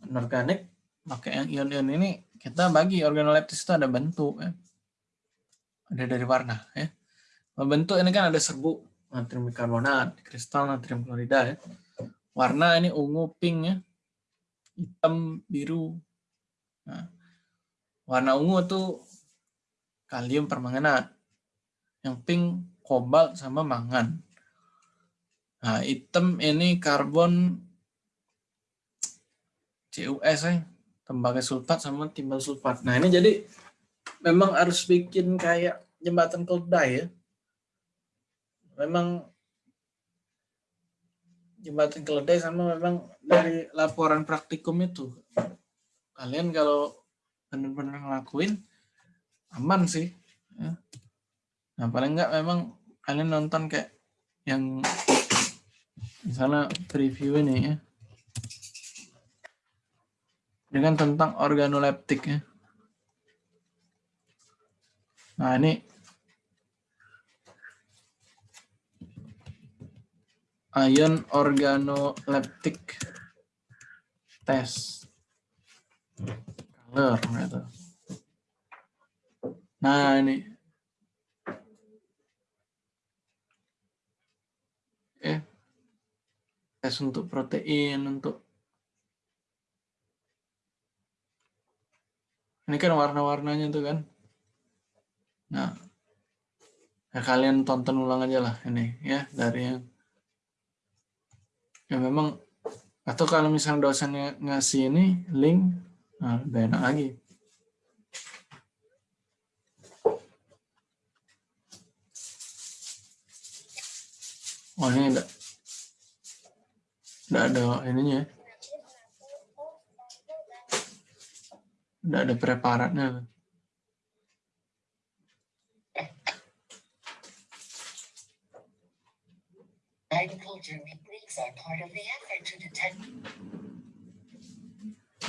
anorganik pakai yang ion-ion ini kita bagi organoleptis itu ada bentuk ya. ada dari warna ya. Bentuk ini kan ada serbuk natrium bikarbonat kristal natrium klorida ya. Warna ini ungu pink ya. Hitam biru. Nah, warna ungu itu kalium permanganat yang pink kobalt sama mangan nah hitam ini karbon CUS ya, tembaga sulfat sama timbal sulfat. Nah ini jadi memang harus bikin kayak jembatan keledai ya. Memang jembatan keledai sama memang dari laporan praktikum itu. Kalian kalau benar-benar ngelakuin aman sih. Ya. Nah paling enggak memang kalian nonton kayak yang misalnya preview ini ya dengan tentang organoleptik ya. Nah, ini ion organoleptik test color gitu. Nah, ini. Eh, tes untuk protein, untuk ini kan warna-warnanya tuh kan. Nah, ya kalian tonton ulang aja lah ini ya dari yang ya memang atau kalau misalnya dosennya ngasih ini link, nah lebih enak lagi. Oh ini enggak, enggak ada ininya ya. Enggak ada preparatnya.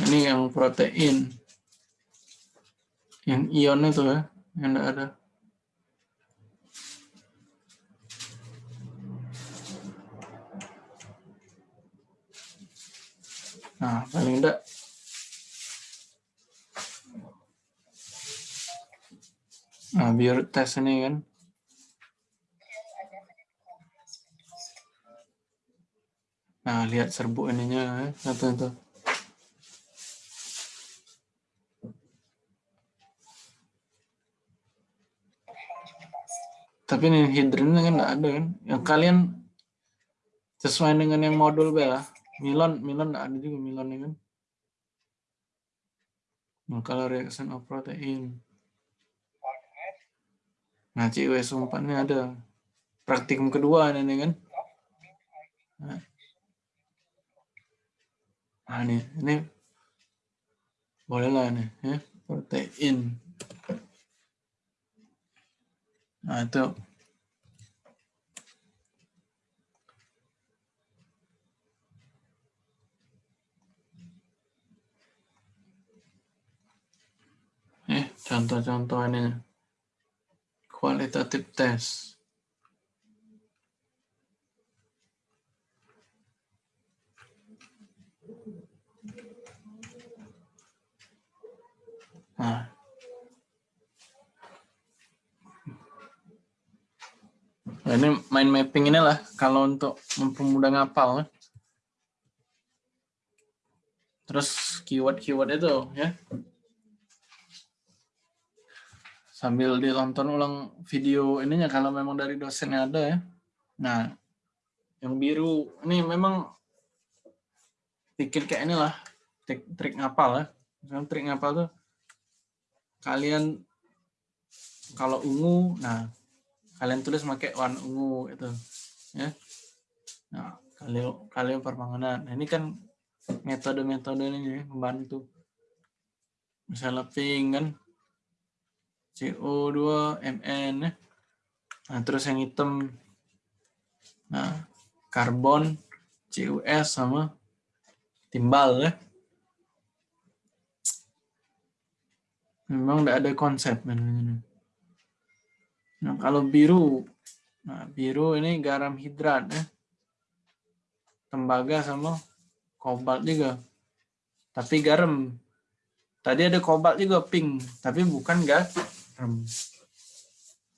Ini yang protein. Yang ion itu ya, yang enggak ada. Nah, paling enggak Nah, biar tes ini kan. Nah, lihat serbuk ininya ya, satu itu. Tapi ini hidrin kan enggak ada kan. Yang kalian sesuai dengan yang modul bela. Milon enggak ada juga Milon ya kan. Kalau reaction of protein. Nah, CWS 4 ini ada praktikum kedua ini kan. Nah, ini, ini boleh lah nih ya protein. Nah itu contoh-contoh ini kualitatif tes. Nah. Nah, ini main mapping inilah kalau untuk mempermudah ngapal. Terus keyword-keyword itu ya. Sambil ditonton ulang video ininya kalau memang dari dosennya ada ya. Nah, yang biru ini memang bikin kayak inilah trik, trik ngapal ya. Misalnya trik ngapal tuh kalian kalau ungu, nah kalian tulis pakai warna ungu itu, ya. Nah kalian kalian permanganan. Nah, ini kan metode-metode ini ya, membantu. Misalnya pink kan, CO2, Mn, ya. Nah terus yang hitam, nah karbon, CUS sama timbal ya. Memang tidak ada konsep. Nah, kalau biru, nah biru ini garam hidrat ya. Tembaga sama kobalt juga. Tapi garam. Tadi ada kobalt juga pink, tapi bukan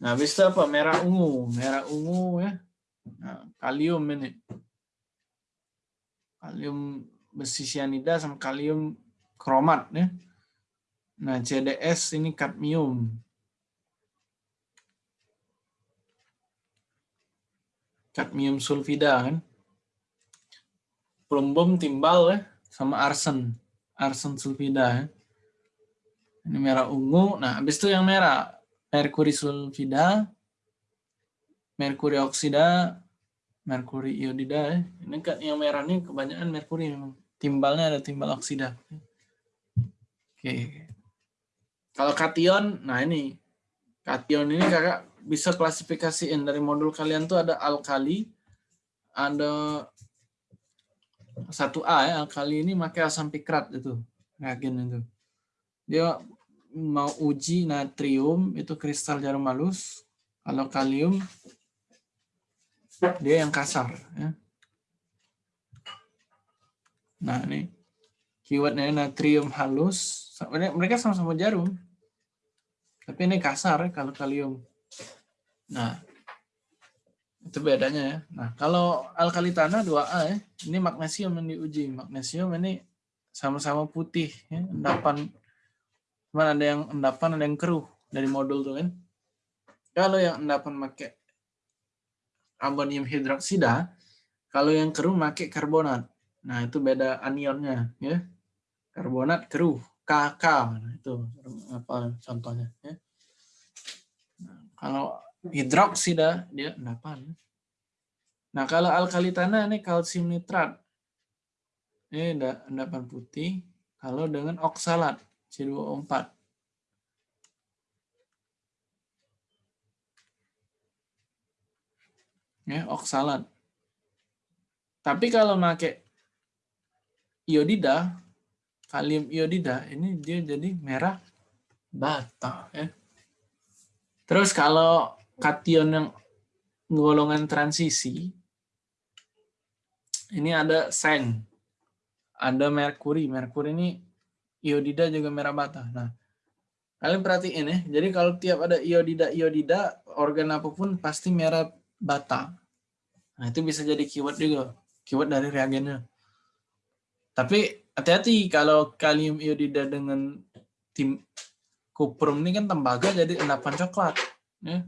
Nah, habis itu apa? Merah ungu. Merah ungu ya. Nah, kalium ini. Kalium besi cyanida sama kalium kromat ya. Nah, CDS ini kadmium. Kadmium sulfida kan. Plumbum timbal ya sama arsen. Arsen sulfida ya. Ini merah ungu. Nah, habis itu yang merah merkuri sulfida, merkuri oksida, merkuri iodida ya. Ini kan yang merah ini kebanyakan merkuri memang. Timbalnya ada timbal oksida. Oke. Kalau kation, nah ini kation ini kakak bisa klasifikasiin dari modul kalian tuh ada alkali, ada satu A ya alkali ini pakai asam pikrat itu reagen itu. Dia mau uji natrium itu kristal jarum halus, kalau kalium dia yang kasar. Ya. Nah ini keywordnya natrium halus, mereka sama-sama jarum. Tapi ini kasar ya kalau kalium. Nah, itu bedanya ya. Nah, kalau alkali tanah 2A ya, ini magnesium yang diuji. Magnesium ini sama-sama putih ya, endapan cuman ada yang endapan ada yang keruh dari modul tuh kan. Kalau yang endapan pakai amonium hidroksida, kalau yang keruh pakai karbonat. Nah, itu beda anionnya ya. Karbonat keruh, KK. Nah, itu apa contohnya ya. Nah, kalau hidroksida dia endapan. Nah, kalau alkali tanah ini kalsium nitrat. Ini endapan putih. Kalau dengan oksalat C2O4. Ya, oksalat. Tapi kalau pakai iodida, kalium iodida, ini dia jadi merah bata. Ya. Terus kalau kation yang golongan transisi, ini ada seng, ada merkuri. Merkuri ini iodida juga merah bata. Nah, kalian perhatiin ya. Jadi kalau tiap ada iodida iodida, organ apa pun pasti merah bata. Nah, itu bisa jadi keyword juga. Keyword dari reagennya. Tapi hati-hati kalau kalium iodida dengan tim kuprum ini kan tembaga jadi endapan coklat. Ya.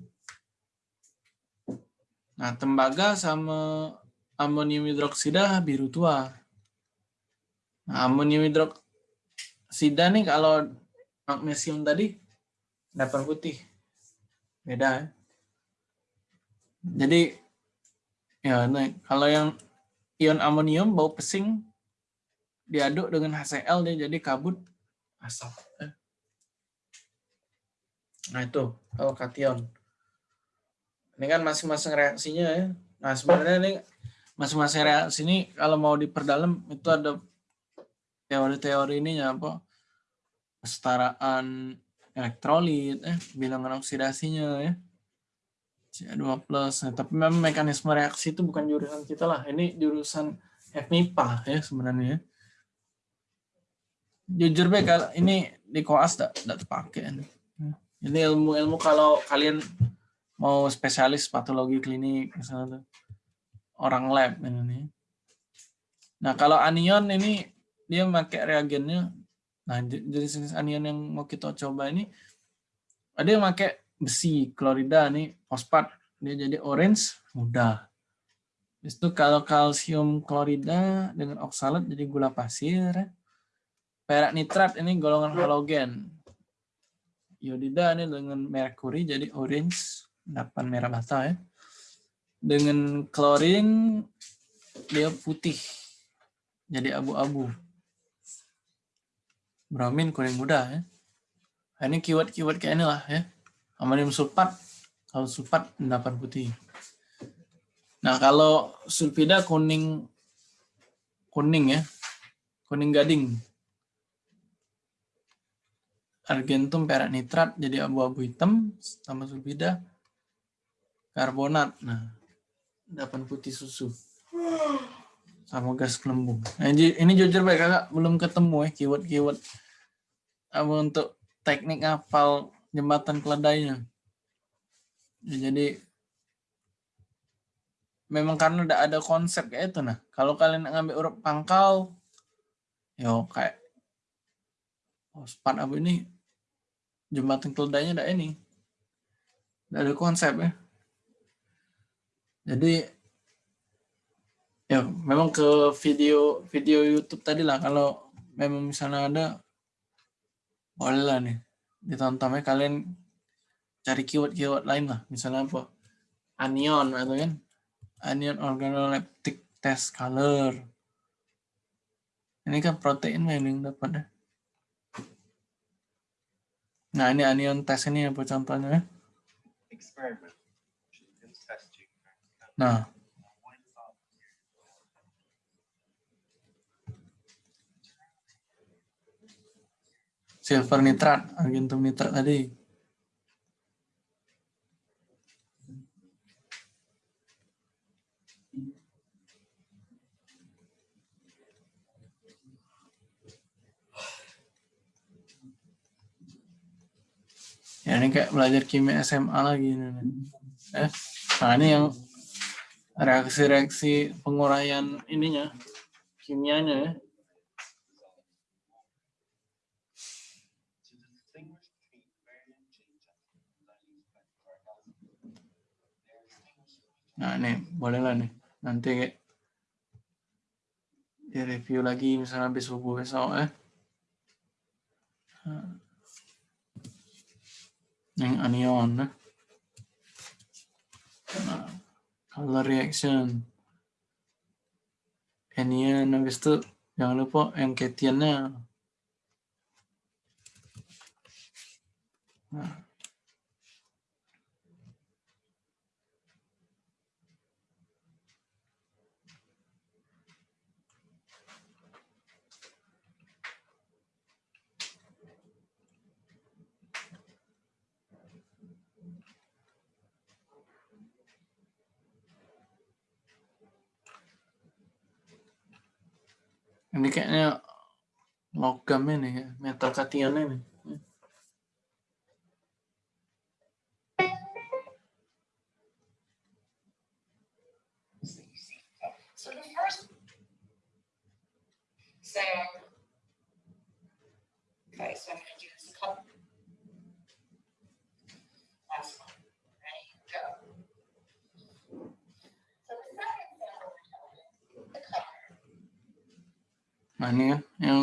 Nah, tembaga sama amonium hidroksida biru tua. Nah, amonium hidroksida nih kalau magnesium tadi endapan putih. Beda ya. Jadi ya nah, kalau yang ion amonium bau pesing diaduk dengan HCl dia jadi kabut asap. Nah itu kalau kation. Ini kan masing-masing reaksinya ya. Nah sebenarnya ini masing-masing reaksi ini kalau mau diperdalam itu ada teori-teori ini ya apa kesetaraan elektrolit, eh bilangan oksidasinya ya. CH2 plus. Nah, tapi memang mekanisme reaksi itu bukan jurusan kita lah. Ini jurusan FMIPA ya sebenarnya. Jujur baik kalau ini di koas tidak terpakai. Ini ilmu-ilmu kalau kalian mau spesialis patologi klinik misalnya orang lab ini. Nah kalau anion ini dia pakai reagennya. Nah jenis-jenis anion yang mau kita coba ini ada yang pakai besi klorida nih fosfat dia jadi orange mudah. Itu kalau kalsium klorida dengan oksalat jadi gula pasir. Perak nitrat ini golongan halogen. Iodida ini dengan merkuri jadi orange, dapat merah bata ya. Dengan klorin dia putih, jadi abu-abu. Bromin kuning muda ya. Ini keyword-keyword kayak inilah ya. Amonium sulfat, kalau sulfat endapan putih. Nah kalau sulfida kuning kuning ya, kuning gading. Argentum perak nitrat jadi abu-abu hitam sama sulfida karbonat. Nah, endapan putih susu sama gas gelembung. Nah, ini jujur baik kakak belum ketemu ya keyword-keyword apa untuk teknik hafal jembatan keledainya. Ya, jadi memang karena udah ada konsep kayak itu nah. Kalau kalian ngambil huruf pangkal, yo kayak oh, span apa ini jembatan keledainya ada ini. Udah ada konsep ya. Jadi ya memang ke video video YouTube tadi lah. Kalau memang misalnya ada boleh lah nih ditonton. Ya kalian cari keyword-keyword lain lah. Misalnya apa? Anion atau kan? Anion organoleptic test color. Ini kan protein yang dapat ya. Nah ini anion test ini apa contohnya ya. Nah silver nitrat, argentum nitrat tadi. Ya, ini kayak belajar kimia SMA lagi. Ini. Eh, nah ini yang reaksi-reaksi penguraian ininya, kimianya ya. Nah ini bolehlah nih nanti di review lagi misalnya habis subuh besok. Nah. Yang anion eh. Nah, color reaction. Anion habis itu jangan lupa yang ketiannya. Nah. Ini kayaknya logam ini ya, metal kation ini. Okay, Nah ini kan yang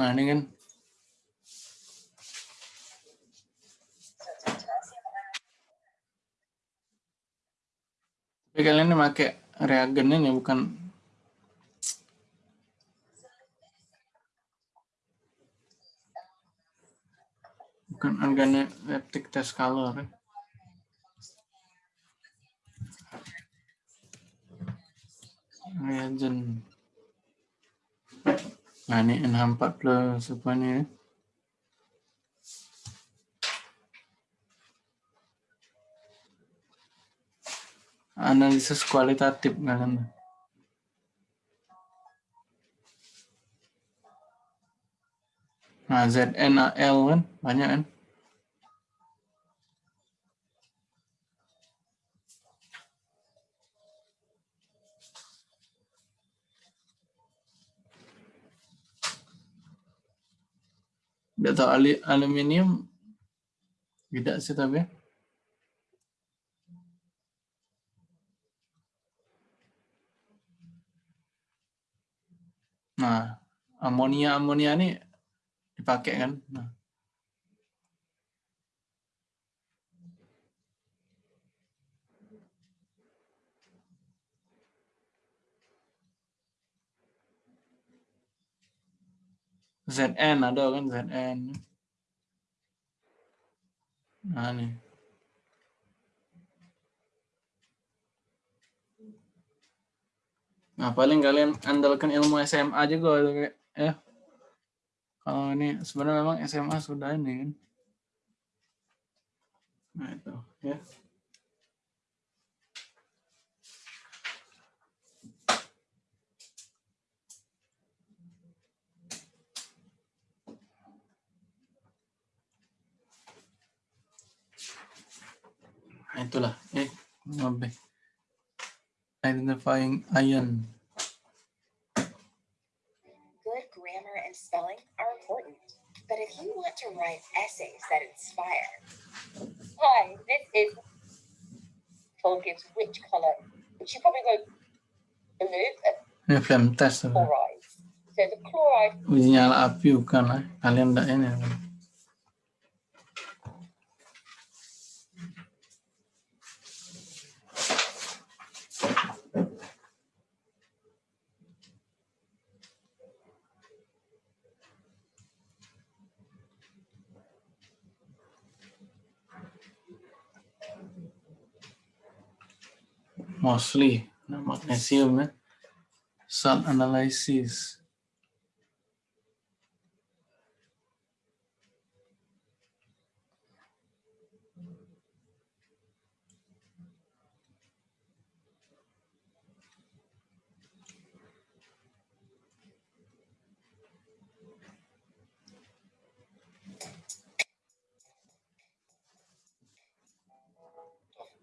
Nah ini kan. Tapi kalian ini pakai reagen ini bukan bukan organoleptic test color. ya. Reagen. Nah ini NH40 apa Analisis kualitatif kalian. Nah, ZNAL kan banyak kan? Tidak tahu aluminium tidak sih tapi. Nah, amonia amonia ini dipakai kan? Nah. ZN ada kan ZN. Nah nih. Nah paling kalian andalkan ilmu SMA juga kayak ya. Kalau ini sebenarnya memang SMA sudah ini kan. Nah itu ya. Nah, itulah eh lebih identifying ion. Spelling are important, but if you want to write essays that inspire, hi, this is Paul gives which color? Which you probably go blue, Ini flame test. chloride. So the chloride Uji nyala api bukan. Kalian enggak ini. mostly the magnesium, eh? salt analysis.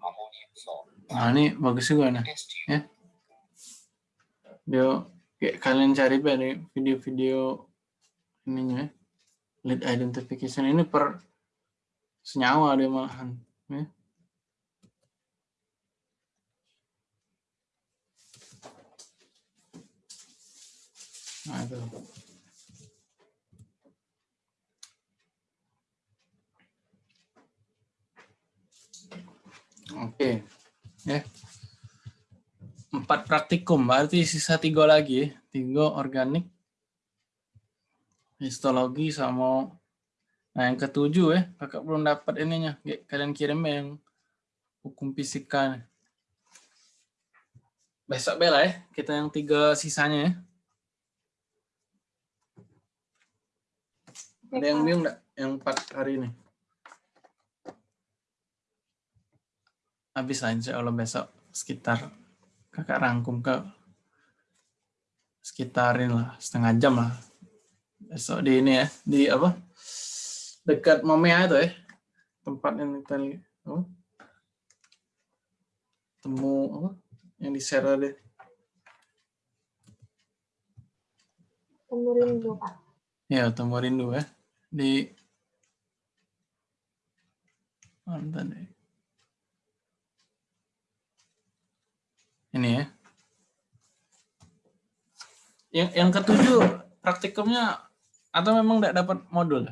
Ammonium salt. Nah, ini bagus juga nah. Ya. Video kayak kalian cari di video-video ininya ya. lead identification ini per senyawa dia malahan ya. Nah, itu. Oke, ya. Empat praktikum, berarti sisa tiga lagi ya. Tiga organik, histologi sama nah yang ketujuh ya kakak belum dapat ininya kalian kirim yang hukum fisika besok bela ya kita yang tiga sisanya ya ada yang bingung nggak yang empat hari ini habis lah insya Allah besok sekitar kakak rangkum ke sekitarin lah setengah jam lah. Besok di ini ya di apa? Dekat Momea itu ya tempat yang kita apa? temu apa? Yang di share tadi. Temu rindu, Pak. ya temu rindu ya di mana tadi ini ya yang yang ketujuh praktikumnya atau memang tidak dapat modul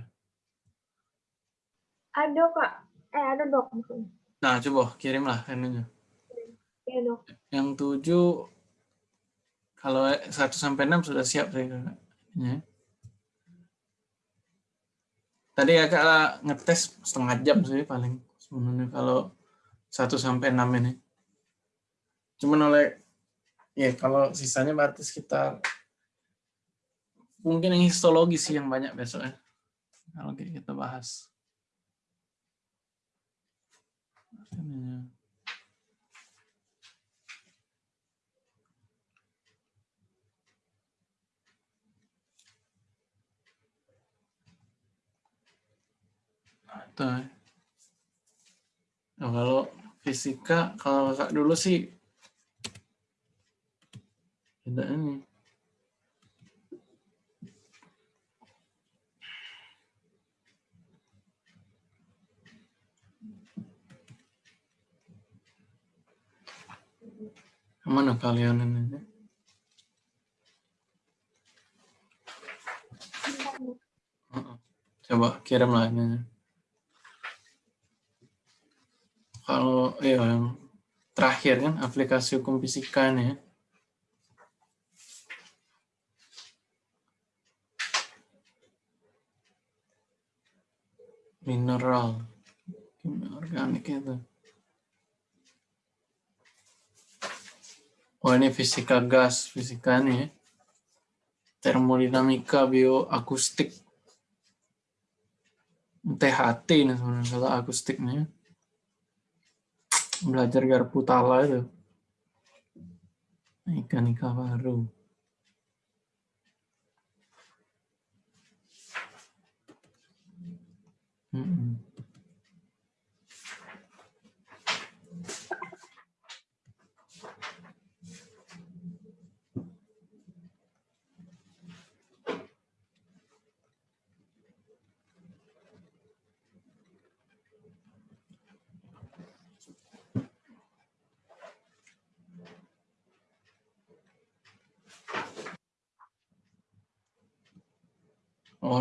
Ada, Kak. Eh, ada, Dok. maksudnya. nah coba kirimlah ininya Iya, Dok. yang tujuh kalau 1 sampai 6 sudah siap saya kakak. Ya. Tadi kakak ngetes setengah jam sih paling sebenarnya kalau 1 sampai 6 ini. Cuman oleh ya kalau sisanya berarti sekitar mungkin yang histologi sih yang banyak besok ya. Kalau kita bahas. Ininya. Tuh. Nah, kalau fisika, kalau dulu sih ini. Mana kalian ini? Heeh. Coba kirimlah ini. Kalau yang terakhir kan aplikasi hukum fisika nih ya. Mineral, organik itu. Oh ini fisika gas, fisika nih ya. Termodinamika, bioakustik. THT ini sebenarnya akustiknya belajar garpu tala itu ikan ikan baru Oh,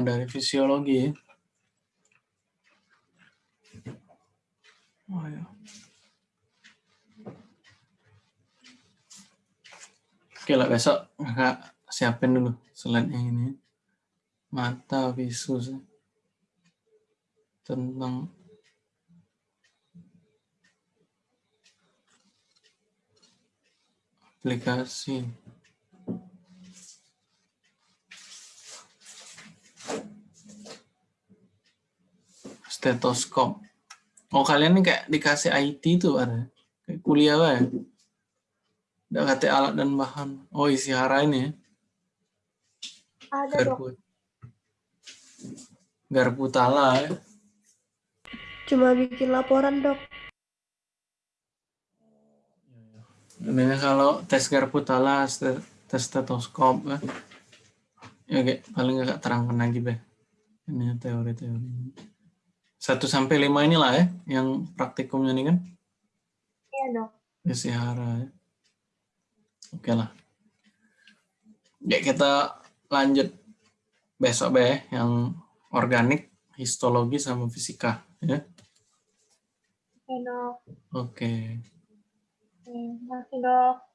dari fisiologi ya. Oh, ya. Oke lah, besok kakak siapin dulu slide yang ini. Mata visus. Tentang aplikasi. stetoskop. Oh kalian ini kayak dikasih IT itu ada ya? kayak kuliah lah ya. Ada kata alat dan bahan. Oh isi hara ini ya. Ada Garpu. Garpu tala ya. Cuma bikin laporan dok. Ini kalau tes garpu tala, tes stetoskop ya. ya Oke, paling nggak terangkan lagi deh. Ini teori-teori. Satu sampai lima inilah ya yang praktikumnya ini kan? Iya, Dok. Isihara ya, ya. Oke lah. Ya, kita lanjut besok be yang organik, histologi sama fisika ya. Iya Dok. Oke. Terima kasih, Dok.